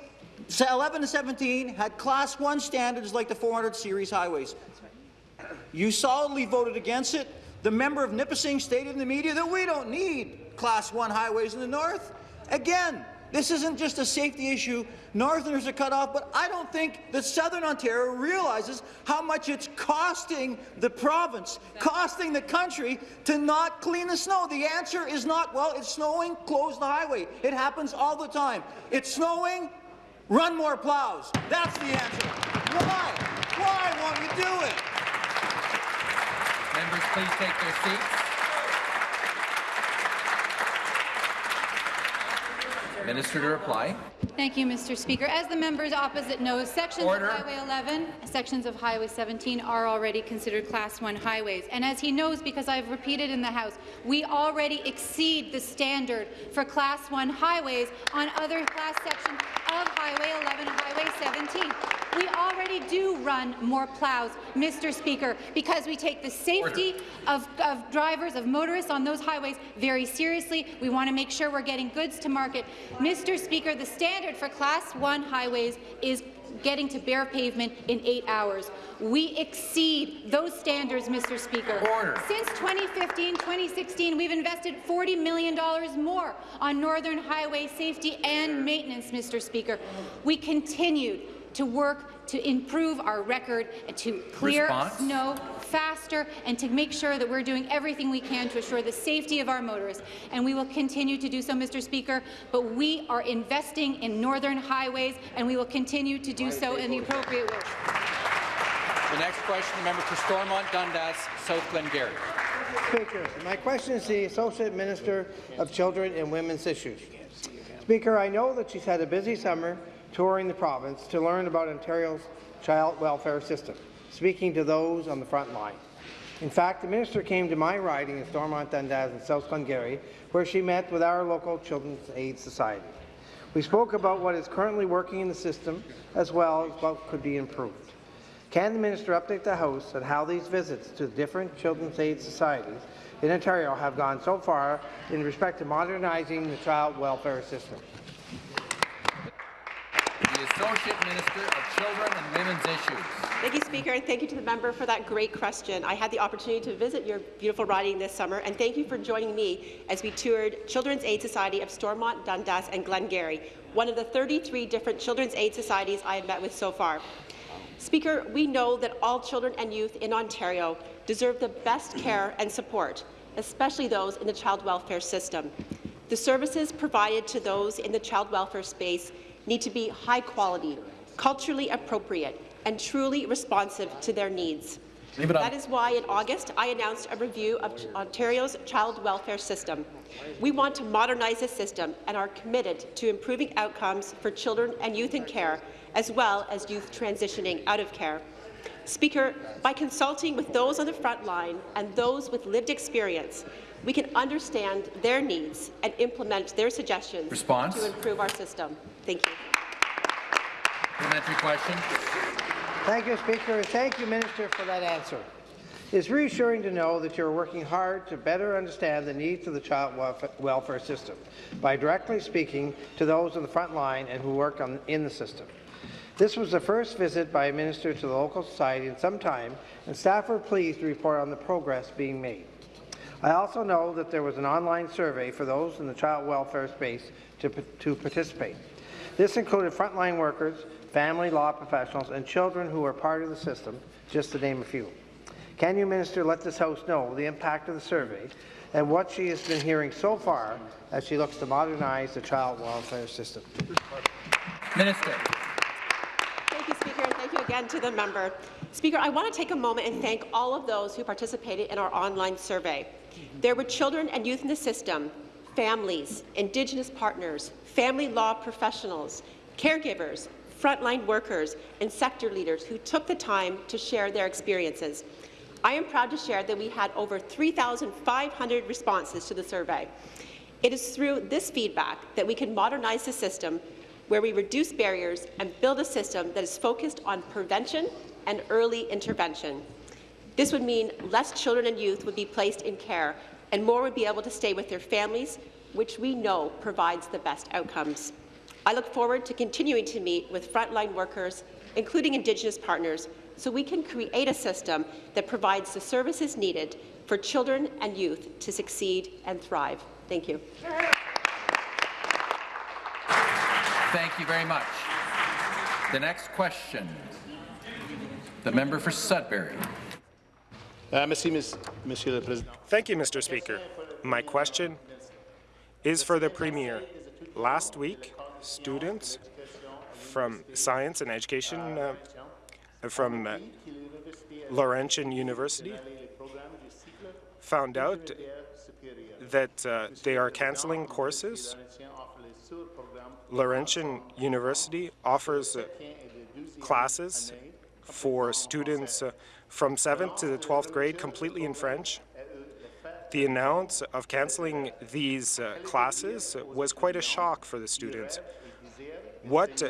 11 to 17 had Class 1 standards like the 400 series highways. You solidly voted against it. The member of Nipissing stated in the media that we don't need Class 1 highways in the north. Again, this isn't just a safety issue. Northerners are cut off, but I don't think that Southern Ontario realizes how much it's costing the province, costing the country to not clean the snow. The answer is not, well, it's snowing, close the highway. It happens all the time. It's snowing, run more plows. That's the answer. Why? Why won't you do it? Members, please take their seats. Minister to reply. Thank you, Mr. Speaker. As the members opposite knows, sections Order. of Highway 11, sections of Highway 17 are already considered Class 1 highways. And as he knows, because I've repeated in the House, we already exceed the standard for Class 1 highways on other class sections of Highway 11 and Highway 17. We already do run more plows, Mr. Speaker, because we take the safety of, of drivers, of motorists on those highways very seriously. We want to make sure we're getting goods to market. Mr. Speaker, the standard for Class 1 highways is getting to bare pavement in eight hours. We exceed those standards, Mr. Speaker. Order. Since 2015-2016, we've invested $40 million more on Northern Highway safety and maintenance, Mr. Speaker. We continued to work to improve our record and to clear Response? snow faster and to make sure that we're doing everything we can to assure the safety of our motorists. And we will continue to do so, Mr. Speaker, but we are investing in northern highways and we will continue to do so in the appropriate way. The next question, the member for Stormont Dundas, South Glengarry. Speaker, my question is to the Associate Minister of Children and Women's Issues. Speaker, I know that she's had a busy summer touring the province to learn about Ontario's child welfare system, speaking to those on the front line. In fact, the minister came to my riding in Stormont Dundas and South Glengarry, where she met with our local Children's Aid Society. We spoke about what is currently working in the system, as well as what could be improved. Can the minister update the House on how these visits to the different Children's Aid Societies in Ontario have gone so far in respect to modernizing the child welfare system? Associate Minister of Children and Women's Issues. Thank you, Speaker, and thank you to the member for that great question. I had the opportunity to visit your beautiful riding this summer, and thank you for joining me as we toured Children's Aid Society of Stormont, Dundas and Glengarry, one of the 33 different Children's Aid Societies I have met with so far. Speaker, we know that all children and youth in Ontario deserve the best care and support, especially those in the child welfare system. The services provided to those in the child welfare space need to be high quality, culturally appropriate, and truly responsive to their needs. Leave it on. That is why in August I announced a review of Ontario's child welfare system. We want to modernize the system and are committed to improving outcomes for children and youth in care, as well as youth transitioning out of care. Speaker, by consulting with those on the front line and those with lived experience, we can understand their needs and implement their suggestions Response? to improve our system. Thank you. Supplementary question. Thank you, Speaker, and thank you, Minister, for that answer. It's reassuring to know that you are working hard to better understand the needs of the child welfare system by directly speaking to those on the front line and who work on, in the system. This was the first visit by a minister to the local society in some time, and staff were pleased to report on the progress being made. I also know that there was an online survey for those in the child welfare space to, to participate. This included frontline workers, family law professionals, and children who are part of the system, just to name a few. Can you, Minister, let this House know the impact of the survey and what she has been hearing so far as she looks to modernize the child welfare system? Minister. Thank you, Speaker, and thank you again to the member. Speaker, I want to take a moment and thank all of those who participated in our online survey. There were children and youth in the system, families, Indigenous partners, family law professionals, caregivers, frontline workers, and sector leaders who took the time to share their experiences. I am proud to share that we had over 3,500 responses to the survey. It is through this feedback that we can modernize the system where we reduce barriers and build a system that is focused on prevention and early intervention. This would mean less children and youth would be placed in care and more would be able to stay with their families, which we know provides the best outcomes. I look forward to continuing to meet with frontline workers, including Indigenous partners, so we can create a system that provides the services needed for children and youth to succeed and thrive. Thank you. Thank you very much. The next question. The member for Sudbury. Thank you, Mr. Speaker. My question is for the Premier. Last week, students from science and education uh, from uh, Laurentian University found out that uh, they are canceling courses. Laurentian University offers uh, classes for students uh, from 7th to the 12th grade completely in French. The announce of canceling these uh, classes was quite a shock for the students. What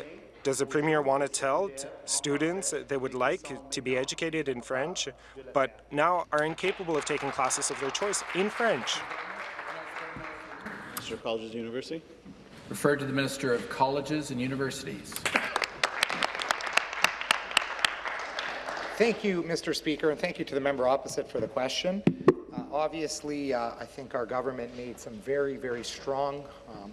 Does the Premier want to tell students that they would like to be educated in French, but now are incapable of taking classes of their choice in French? Minister of Colleges and University. Referred to the Minister of Colleges and Universities. Thank you, Mr. Speaker, and thank you to the member opposite for the question. Uh, obviously, uh, I think our government made some very, very strong um,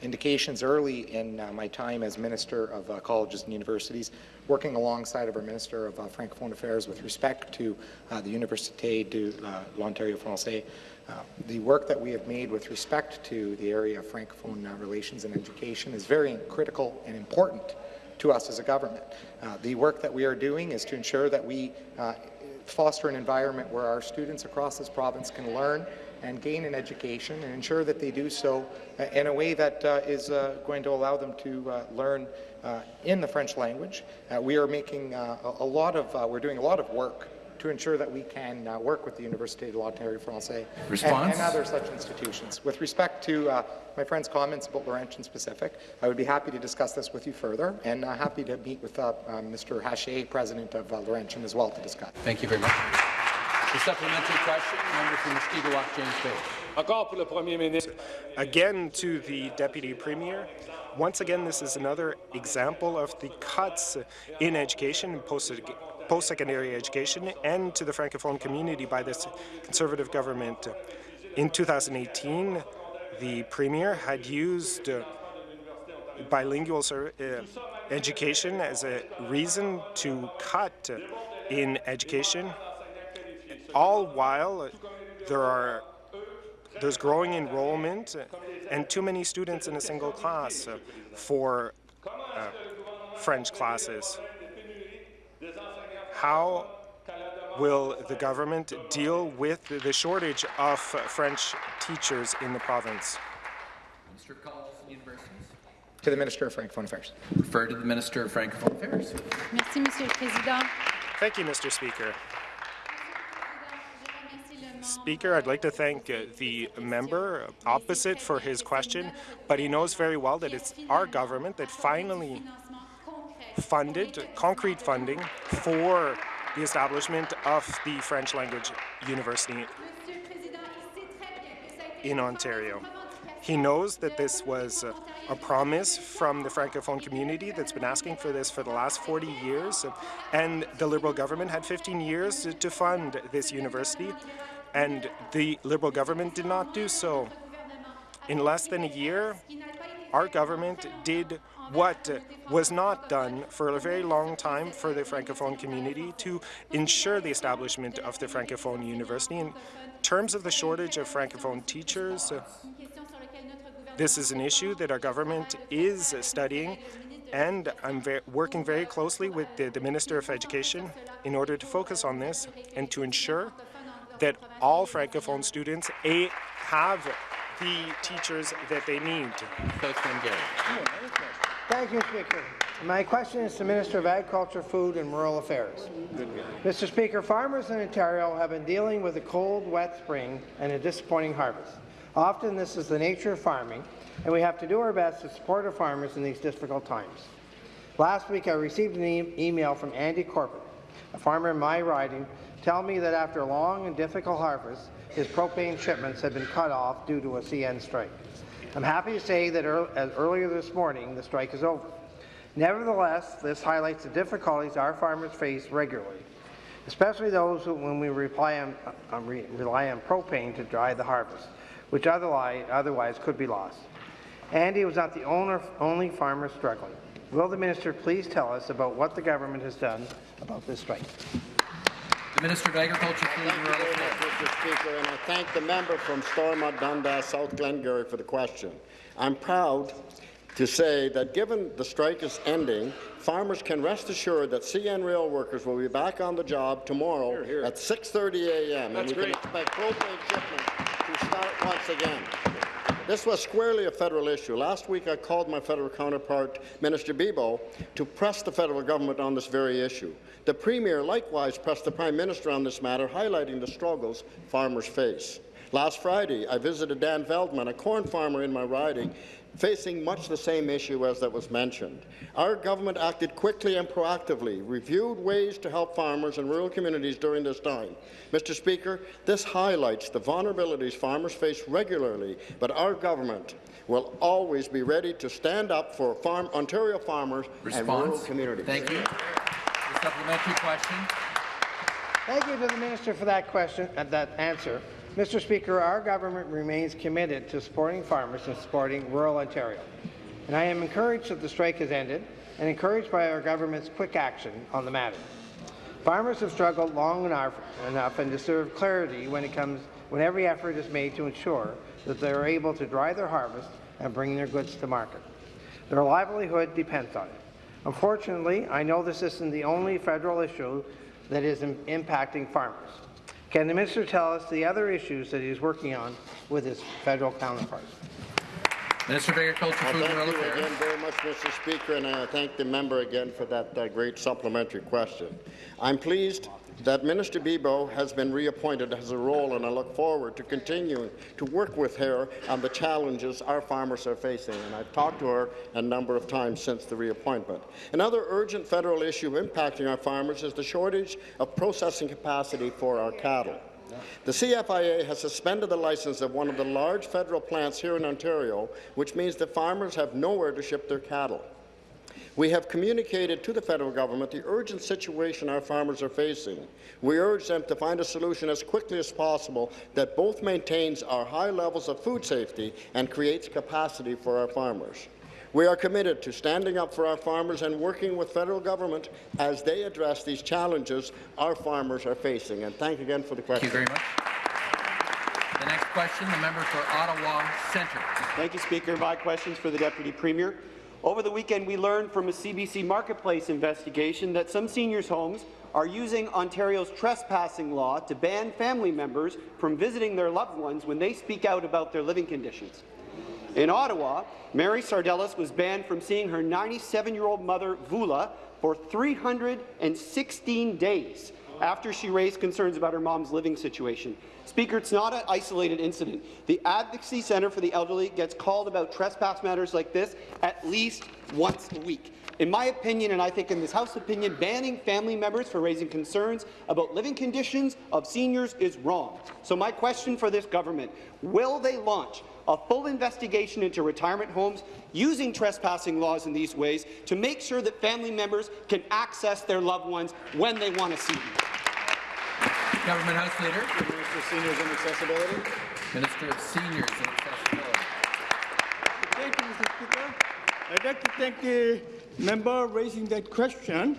indications early in uh, my time as Minister of uh, Colleges and Universities, working alongside of our Minister of uh, Francophone Affairs with respect to uh, the Université de l'Ontario Français. the work that we have made with respect to the area of Francophone relations and education is very critical and important to us as a government. Uh, the work that we are doing is to ensure that we uh, foster an environment where our students across this province can learn and gain an education and ensure that they do so uh, in a way that uh, is uh, going to allow them to uh, learn in the French language. we are making a, lot of, we're doing a lot of work to ensure that we can uh, work with the Université de l'Ontario Français and, and, other such institutions. With respect to uh, my friend's comments about Laurentian specific, I would be happy to discuss this with you further and uh, happy to meet with Mr. Haché, president of Laurentian, as well to discuss. Thank you very much. The supplementary question, member from Mushkegowuk, James Bay. Again to the Deputy Premier. Once again, this is another example of the cuts in education and post post-secondary education and to the Francophone community by this Conservative government. In 2018, the Premier had used uh, bilingual uh, education as a reason to cut in education, all while there are there's growing enrollment and too many students in a single class for uh, French classes. How will the government deal with the shortage of French teachers in the province? Minister of Colleges and Universities. To the Minister of Francophone Affairs. Refer to the Minister of Francophone Affairs. Merci, Monsieur le Président. Thank you, Mr. Speaker. Speaker, I'd like to thank uh, the member opposite for his question, but he knows very well that it's our government that finally funded, concrete funding for the establishment of the French language university in Ontario. He knows that this was a, promise from the Francophone community that's been asking for this for the last 40 years, and the Liberal government had 15 years to fund this university, and the Liberal government did not do so. In less than a year, our government did what was not done for a very long time for the Francophone community to ensure the establishment of the Francophone University. In terms of the shortage of Francophone teachers, uh, this is an issue that our government is studying and I'm ve working very closely with the, the Minister of Education in order to focus on this and to ensure that all Francophone students a, have the teachers that they need. Thank you, Speaker. My question is to Minister of Agriculture, Food and Rural Affairs. Mr. Speaker, farmers in Ontario have been dealing with a cold, wet spring and a disappointing harvest. Often this is the nature of farming, and we have to do our best to support our farmers in these difficult times. Last week, I received an e email from Andy Corbett, a farmer in my riding, telling me that after a long and difficult harvest, his propane shipments had been cut off due to a CN strike. I'm happy to say that earlier this morning, the strike is over. Nevertheless, this highlights the difficulties our farmers face regularly, especially those who, when we rely on, uh, re rely on propane to dry the harvest, which otherwise, otherwise could be lost. Andy was not the owner, only farmer struggling. Will the minister please tell us about what the government has done about this strike? The Minister of Agriculture, Food and Rural Affairs. Mr. Speaker, and I thank the member from Stormont, Dundas, South Glengarry for the question. I'm proud to say that given the strike is ending, farmers can rest assured that CN rail workers will be back on the job tomorrow here, here. at 6.30 a.m. and we great. can expect propane shipments to start once again. This was squarely a federal issue. Last week I called my federal counterpart, Minister Bibeau, to press the federal government on this very issue. The Premier likewise pressed the Prime Minister on this matter, highlighting the struggles farmers face. Last Friday, I visited Dan Veldman, a corn farmer in my riding, facing much the same issue as that was mentioned. Our government acted quickly and proactively, reviewed ways to help farmers and rural communities during this time. Mr. Speaker, this highlights the vulnerabilities farmers face regularly, but our government will always be ready to stand up for farm, Ontario farmers and rural Response? communities. Thank you. The supplementary question. Thank you to the minister for that question and that answer. Mr. Speaker, our government remains committed to supporting farmers and supporting rural Ontario. And I am encouraged that the strike has ended and encouraged by our government's quick action on the matter. Farmers have struggled long enough, and deserve clarity when it comes when every effort is made to ensure that they are able to dry their harvest and bring their goods to market. Their livelihood depends on it. Unfortunately, I know this isn't the only federal issue that is impacting farmers. Can the minister tell us the other issues that he is working on with his federal counterparts? Minister of Agriculture, Well, Food and Rural thank you again very much, Mr. Speaker, and I thank the member again for that uh, great supplementary question. I'm pleased that Minister Bibeau has been reappointed as a role, and I look forward to continuing to work with her on the challenges our farmers are facing. And I've talked to her a number of times since the reappointment. Another urgent federal issue impacting our farmers is the shortage of processing capacity for our cattle. The CFIA has suspended the license of one of the large federal plants here in Ontario, which means that farmers have nowhere to ship their cattle. We have communicated to the federal government the urgent situation our farmers are facing. We urge them to find a solution as quickly as possible that both maintains our high levels of food safety and creates capacity for our farmers. We are committed to standing up for our farmers and working with federal government as they address these challenges our farmers are facing. And thank you again for the question. Thank you very much. The next question, the member for Ottawa Centre. Thank you, Speaker. My questions for the Deputy Premier. Over the weekend, we learned from a CBC Marketplace investigation that some seniors' homes are using Ontario's trespassing law to ban family members from visiting their loved ones when they speak out about their living conditions. In Ottawa, Mary Sardellis was banned from seeing her 97-year-old mother, Vula, for 316 days after she raised concerns about her mom's living situation. Speaker, it's not an isolated incident. The Advocacy Centre for the Elderly gets called about trespass matters like this at least once a week. In my opinion, and I think in this House opinion, banning family members for raising concerns about living conditions of seniors is wrong. So my question for this government, will they launch a full investigation into retirement homes using trespassing laws in these ways to make sure that family members can access their loved ones when they want to see them? Government House Leader. Minister of Seniors and Accessibility. Minister of Seniors and Accessibility. Thank you, Mr. Speaker. I'd like to thank the member raising that question.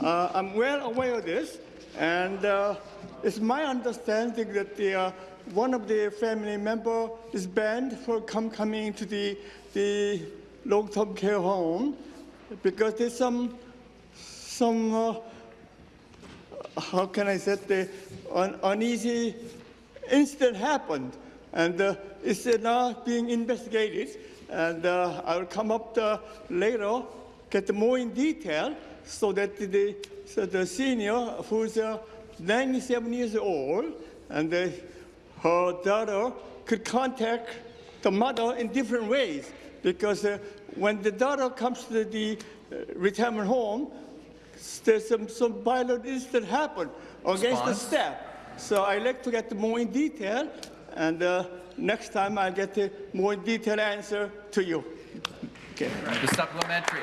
Uh, I'm well aware of this, and uh, it's my understanding that the, uh, one of the family member is banned for come, coming to the, the long-term care home because there's some some uh, how can I say the un- uneasy incident happened, and uh, it's now being investigated. And uh, I'll come up uh, later, get more in detail, so that the so the senior who's uh, 97 years old and uh, her daughter could contact the mother in different ways because uh, when the daughter comes to the uh, retirement home, there's some, some violent incident happened against the Response? staff. So I'd like to get more in detail, and uh, next time I'll get a more detailed answer to you. Okay. The supplementary.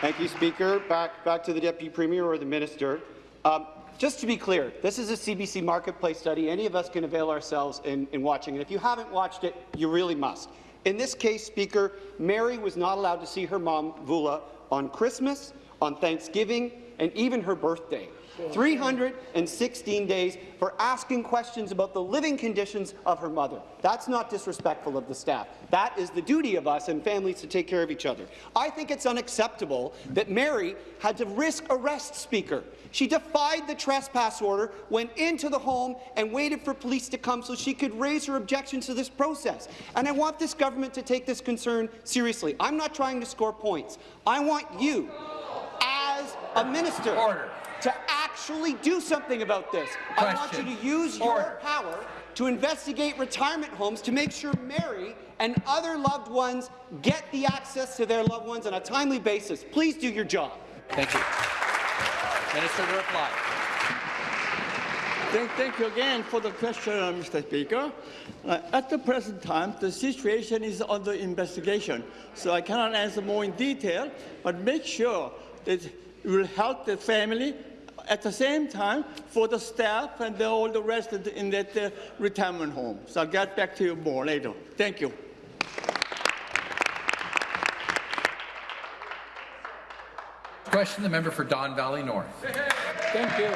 Thank you, Speaker. Back, back to the Deputy Premier or the Minister. Um, just to be clear, this is a CBC Marketplace study. Any of us can avail ourselves in, in watching it. If you haven't watched it, you really must. In this case, Speaker, Mary was not allowed to see her mom, Vula, on Christmas, on Thanksgiving, and even her birthday. 316 days for asking questions about the living conditions of her mother. That's not disrespectful of the staff. That is the duty of us and families to take care of each other. I think it's unacceptable that Mary had to risk arrest, Speaker. She defied the trespass order, went into the home, and waited for police to come so she could raise her objections to this process. And I want this government to take this concern seriously. I'm not trying to score points. I want you, a minister, to actually do something about this. I want you to use your power to investigate retirement homes to make sure Mary and other loved ones get the access to their loved ones on a timely basis. Please do your job. Thank you. Minister to reply. Thank, thank you again for the question, uh, Mr. Speaker. Uh, at the present time, the situation is under investigation, so I cannot answer more in detail, but make sure that it will help the family at the same time for the staff and the, all the rest the, in that uh, retirement home. So I'll get back to you more later. Thank you. Question the member for Don Valley North. Thank you.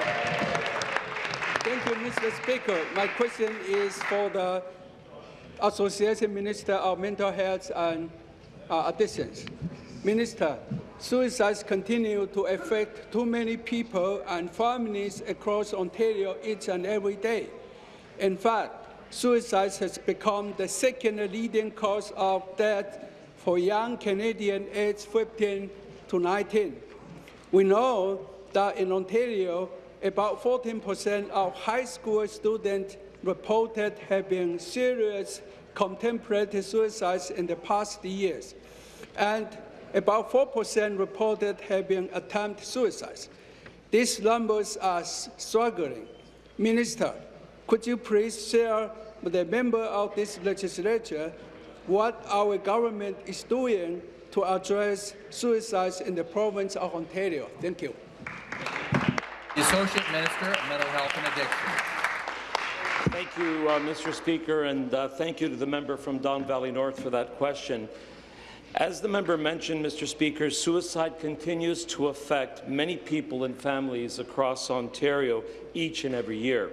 Thank you, Mr. Speaker. My question is for the Association Minister of Mental Health and uh, Addictions. Minister, suicides continue to affect too many people and families across Ontario each and every day. In fact, suicide has become the second leading cause of death for young Canadians aged 15 to 19. We know that in Ontario, about 14% of high school students reported having serious contemplated suicides in the past years, and about 4% reported having attempted suicide. These numbers are struggling. Minister, could you please share with the member of this legislature what our government is doing to address suicides in the province of Ontario? Thank you. The Associate Minister of Mental Health and Addiction. Thank you, uh, Mr. Speaker, and uh, thank you to the member from Don Valley North for that question. As the member mentioned, Mr. Speaker, suicide continues to affect many people and families across Ontario each and every year,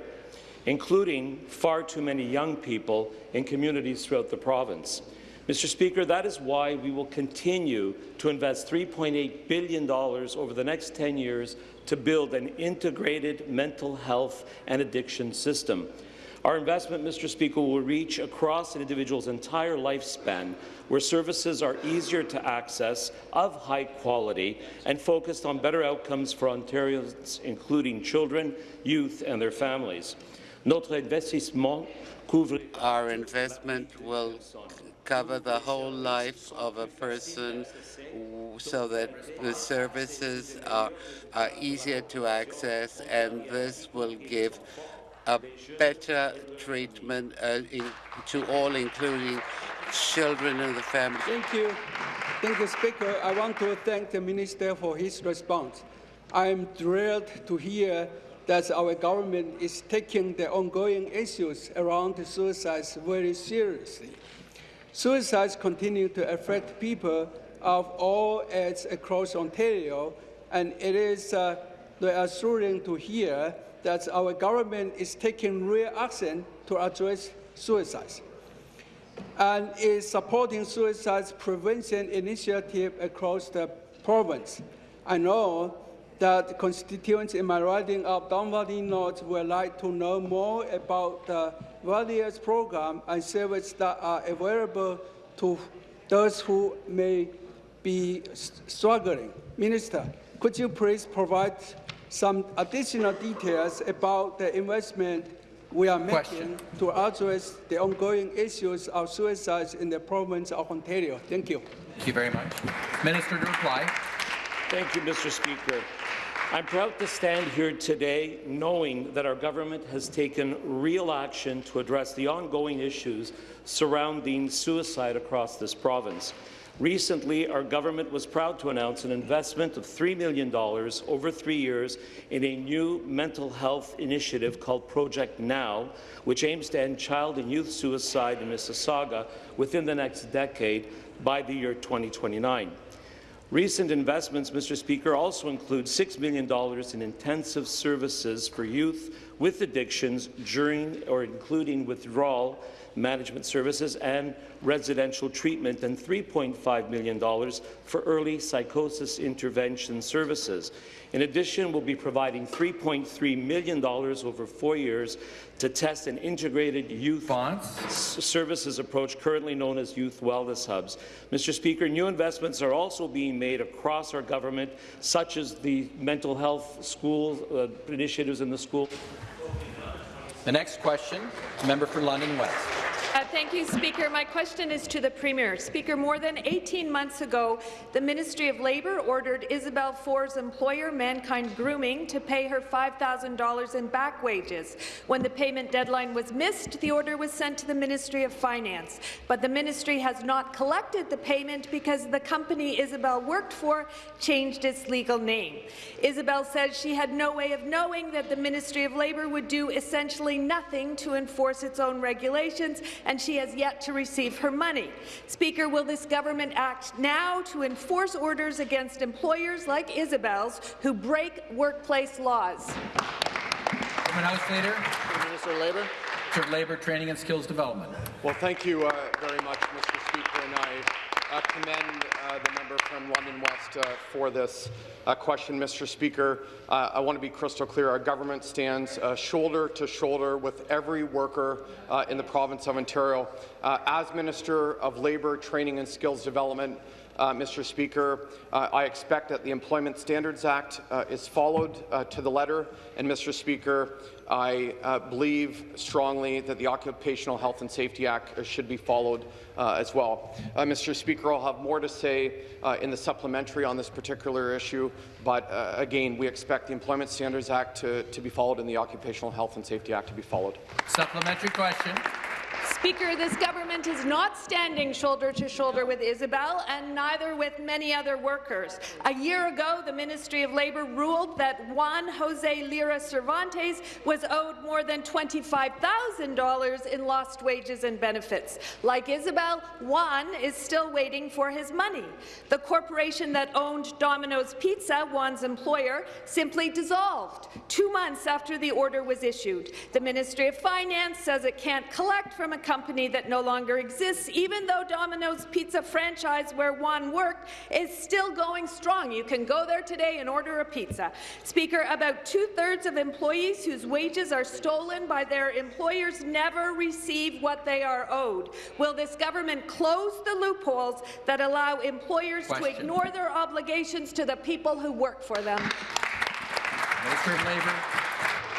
including far too many young people in communities throughout the province. Mr. Speaker, that is why we will continue to invest $3.8 billion over the next 10 years to build an integrated mental health and addiction system. Our investment, Mr. Speaker, will reach across an individual's entire lifespan, where services are easier to access, of high quality, and focused on better outcomes for Ontarians, including children, youth, and their families. Our investment will cover the whole life of a person so that the services are, are easier to access and this will give a better treatment uh, in, to all, including children and the family. Thank you. Thank you, Speaker. I want to thank the Minister for his response. I am thrilled to hear that our government is taking the ongoing issues around suicides very seriously. Suicides continue to affect people of all ages across Ontario, and it is uh, reassuring to hear that our government is taking real action to address suicides and is supporting suicide prevention initiative across the province. I know that constituents in my riding of Don Valley North would like to know more about the various programs and services that are available to those who may be struggling. Minister, could you please provide some additional details about the investment we are Question. making to address the ongoing issues of suicides in the province of Ontario. Thank you. Thank you very much. Minister to reply. Thank you, Mr. Speaker. I'm proud to stand here today knowing that our government has taken real action to address the ongoing issues surrounding suicide across this province. Recently, our government was proud to announce an investment of $3 million over three years in a new mental health initiative called Project Now, which aims to end child and youth suicide in Mississauga within the next decade by the year 2029. Recent investments, Mr. Speaker, also include $6 million in intensive services for youth with addictions during or including withdrawal management services and residential treatment, and $3.5 million for early psychosis intervention services. In addition, we'll be providing $3.3 million over four years to test an integrated youth services approach currently known as Youth Wellness Hubs. Mr. Speaker, new investments are also being made across our government, such as the mental health school uh, initiatives in the school. The next question, member for London West. Uh, thank you, Speaker. My question is to the Premier. Speaker, more than 18 months ago, the Ministry of Labour ordered Isabel Ford's employer, Mankind Grooming, to pay her $5,000 in back wages. When the payment deadline was missed, the order was sent to the Ministry of Finance. But the ministry has not collected the payment because the company Isabel worked for changed its legal name. Isabel says she had no way of knowing that the Ministry of Labour would do essentially nothing to enforce its own regulations and she has yet to receive her money. Speaker, will this government act now to enforce orders against employers like Isabel's who break workplace laws? House Leader. Minister of Labour. Minister of Labour, Training and Skills Development. Well, thank you uh, very much, Mr. Speaker, and I uh, commend uh, the member from London West uh, for this uh, question, Mr. Speaker. Uh, I want to be crystal clear. Our government stands shoulder to shoulder with every worker in the province of Ontario. as Minister of Labour, Training and Skills Development, uh, Mr. Speaker. Uh, I expect that the Employment Standards Act uh, is followed to the letter, and Mr. Speaker, I uh, believe strongly that the Occupational Health and Safety Act uh, should be followed uh, as well. Uh, Mr. Speaker, I'll have more to say uh, in the supplementary on this particular issue, but uh, again, we expect the Employment Standards Act to, to be followed and the Occupational Health and Safety Act to be followed. Supplementary question. Speaker, this government is not standing shoulder to shoulder with Isabel and neither with many other workers. A year ago, the Ministry of Labour ruled that Juan Jose Lira Cervantes was owed more than $25,000 in lost wages and benefits. Like Isabel, Juan is still waiting for his money. The corporation that owned Domino's Pizza, Juan's employer, simply dissolved two months after the order was issued. The Ministry of Finance says it can't collect from a company that no longer exists, even though Domino's Pizza franchise where Juan worked is still going strong. You can go there today and order a pizza. Speaker, about two-thirds of employees whose wages are stolen by their employers never receive what they are owed. Will this government close the loopholes that allow employers Question. to ignore their obligations to the people who work for them? Minister of Labour.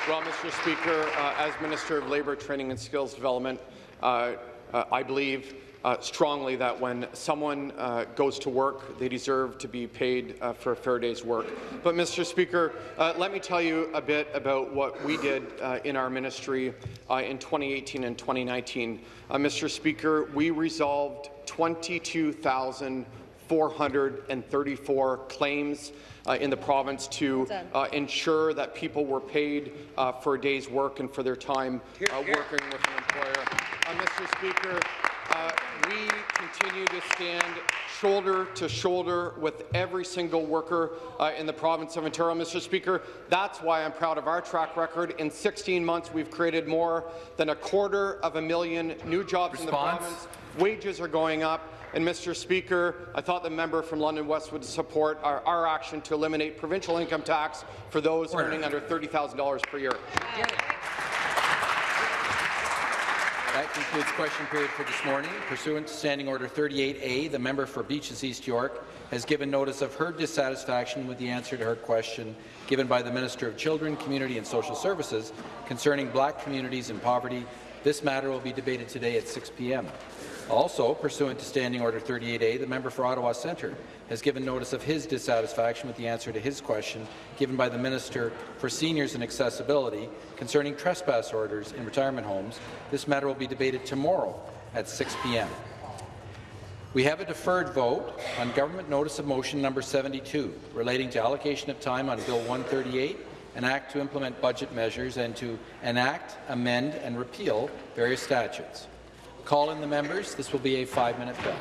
Well, Mr. Speaker, uh, as Minister of Labour, Training and Skills Development, I believe uh, strongly that when someone uh, goes to work, they deserve to be paid uh, for a fair day's work. But, Mr. Speaker, uh, let me tell you a bit about what we did in our ministry in 2018 and 2019. Mr. Speaker, we resolved 22,434 claims uh, in the province to uh, ensure that people were paid uh, for a day's work and for their time working with an employer. Mr. Speaker, uh, we continue to stand shoulder to shoulder with every single worker uh, in the province of Ontario. Mr. Speaker, that's why I'm proud of our track record. In 16 months, we've created more than a quarter of a million new jobs Response. in the province. Wages are going up. And Mr. Speaker, I thought the member from London West would support our, our action to eliminate provincial income tax for those Order. earning under $30,000 per year. That concludes question period for this morning. Pursuant to Standing Order 38A, the member for Beaches East York has given notice of her dissatisfaction with the answer to her question given by the Minister of Children, Community and Social Services concerning black communities in poverty. This matter will be debated today at 6 p.m. Also, pursuant to Standing Order 38A, the member for Ottawa Centre has given notice of his dissatisfaction with the answer to his question given by the Minister for Seniors and Accessibility concerning trespass orders in retirement homes. This matter will be debated tomorrow at 6 p.m. We have a deferred vote on Government Notice of Motion number 72 relating to allocation of time on Bill 138, an act to implement budget measures and to enact, amend and repeal various statutes. Call in the members. This will be a five-minute bill.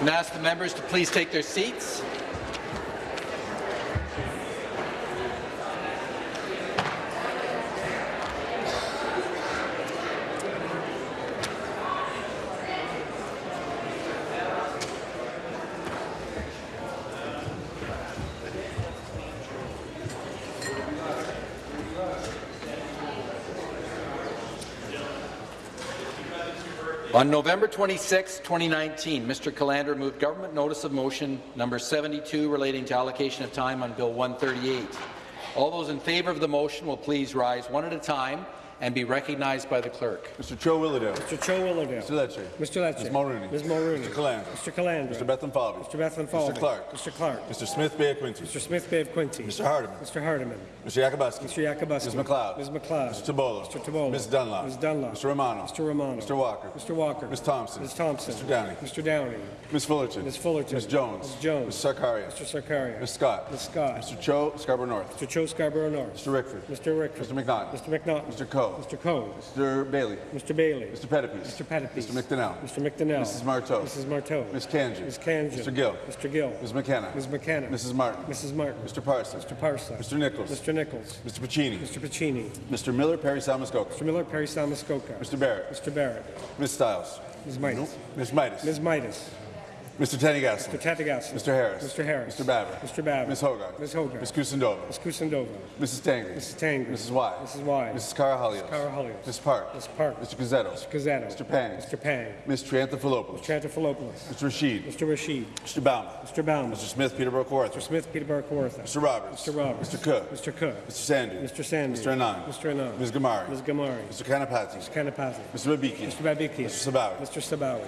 And ask the members to please take their seats. On November 26, 2019, Mr. Calandra moved government notice of motion number 72 relating to allocation of time on Bill 138. All those in favour of the motion will please rise one at a time and be recognized by the clerk. Mr. Cho Willowdale. Mr. Cho Willowdale. Mr. Lecce. Mr. Lecce. Ms. Mulroney. Ms. Mulroney. Mr. Calandra. Mr. Calandra. Mr. Bethlenfalvy. Mr. Bethlenfalvy. Mr. Clark. Mr. Clark. Mr. Smith Bay of Quinte. Mr. Smith Bay of Quinte. Mr. Hardeman. Mr. Hardeman. Mr. Yakabuski. Mr. Yakabuski. Ms. McLeod. Ms. McLeod. Mr. Tibollo. Mr. Tibollo. Ms. Dunlop. Ms. Dunlop. Mr. Romano. Mr. Romano. Mr. Walker. Mr. Walker. Ms. Thompson. Ms. Thompson. Mr. Downey. Mr. Downey. Ms. Fullerton. Ms. Fullerton. Ms. Jones. Ms. Jones. Mr. Sarkaria. Mr. Sarkaria. Ms. Scott. Ms. Scott. Mr. Cho Scarborough North. Mr. Cho Scarborough North. Mr. Rickford. Mr. Rickford. Mr. McNaughton. Mr. McNaughton. Mr. Coe. Mr. Coe. Mr. Bailey. Mr. Bailey. Mr. Pettapiece. Mr. Pettapiece. Mr. McDonell. Mr. McDonell. Mrs. Martow. Mrs. Martow. Ms. Kanji. Ms. Kanji. Mr. Gill. Mr. Gill. Ms. McKenna. Ms. McKenna. Mrs. Martin. Mrs. Martin. Mr. Parson. Mr. Parsa. Mr. Nicholls. Mr. Nicholls. Mr. Piccini. Mr. Piccini. Mr. Miller Parry Sound Muskoka. Mr. Miller Parry Sound Muskoka. Mr. Barrett. Mr. Barrett. Ms. Stiles. Ms. Mitas. Ms. Mitas. Ms. Mitas. Mr. Thanigasalam. Mr. Thanigasalam. Mr. Harris. Mr. Harris. Mr. Babbitt. Mr. Babbitt. Ms. Hogarth. Ms. Hogarth. Ms. Kusendova. Ms. Kusendova. Mrs. Tangri. Mrs. Tangri. Mrs. Wai. Mrs. Wai. Mrs. Karahalios. Mrs. Karahalios. Ms. Park. Ms. Park. Mr. Gazzetto. Mr. Gazzetto. Mr. Pang. Mr. Pang. Ms. Triantafilopoulos. Mr. Triantafilopoulos. Mr. Rasheed. Mr. Rasheed. Mr. Bauman. Mr. Bauman. Mr. Smith Peterborough Kawartha. Mr. Smith Peterborough Kawartha. Mr. Roberts. Mr. Roberts. Mr. Cook. Mr. Cook. Mr. Sandhu. Mr. Sandhu. Mr. Anand. Mr. Anand. Ms. Ghamari. Ms. Ghamari. Mr. Kanapathi. Mr. Kanapathi. Mr. Babiki. Mr. Babiki. Mr. Sabawy. Mr. Sabawy.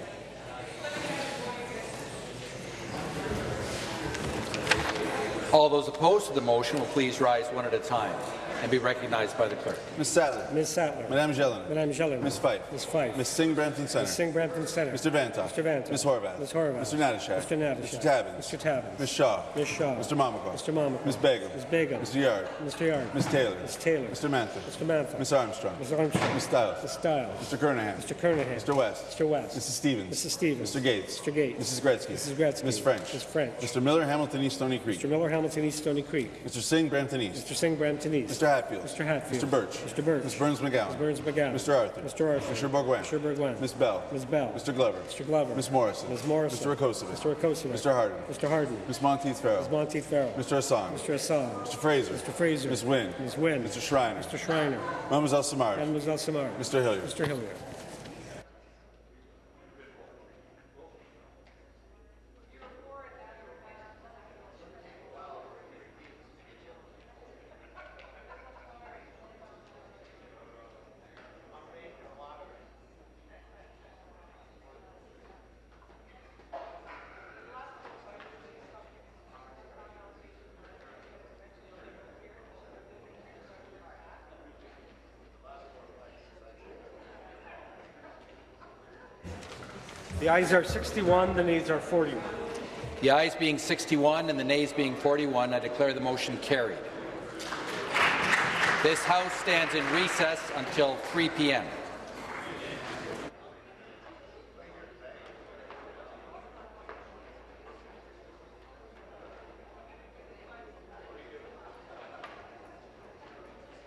All those opposed to the motion will please rise one at a time and be recognized by the clerk. Ms. Sattler. Ms. Sattler. Madame Jeline. Madame Jeline. Ms. Fife. Ms. Fife. Ms. Singh Brampton Center. Ms. Singh Brampton Center. Mr. Vanthof. Mr. Vanthof. Ms. Horwath. Ms. Horwath. Mr. Natyshak. Mr. Natyshak. Mr. Tabuns. Mr. Tabuns. Ms. Shaw. Ms. Shaw. Mr. Mamakwa. Mr. Mamakwa. Ms. Begum. Ms. Begum. Mr. Yarde. Mr. Yarde. Ms. Taylor. Ms. Taylor. Mr. Mantha. Mr. Mantha. Ms. Armstrong. Ms. Armstrong. Ms. Stiles. Ms. Stiles. Mr. Kernaghan. Mr. Kernaghan. Mr. West. Mr. West. Mrs. Stevens. Mrs. Stevens. Mr. Gates. Mr. Gates. Mrs. Gretzky. Mrs. Gretzky. Ms. French. Ms. French. Mr. Miller, Hamilton East Stony Creek. Mr. Miller, Hamilton East, Stony Creek. Mr. Singh, Brampton East. Mr. Singh, Brampton East. Mr. Hatfield. Mr. Hatfield. Mr. Birch. Mr. Birch. Ms. Berns-McGown. Ms. Berns-McGown. Mr. Arthur. Mr. Arthur. Mr. Bourgouin. Mr. Bourgouin. Ms. Bell. Ms. Bell. Mr. Glover. Mr. Glover. Ms. Morrison. Ms. Morrison. Mr. Rakocevic. Mr. Rakocevic. Mr. Harden. Mr. Harden. Ms. Monteith Farrell. Ms. Monteith Farrell. Mr. Hassan. Mr. Hassan. Mr. Fraser. Mr. Fraser. Ms. Wynne. Ms. Wynne. Mr. Schreiner. Mr. Schreiner. Mademoiselle Simard. Mademoiselle Simard. Mr. Hilliard. Mr. Hilliard. The ayes are 61, the nays are 41. The ayes being 61 and the nays being 41, I declare the motion carried. This House stands in recess until 3 p.m.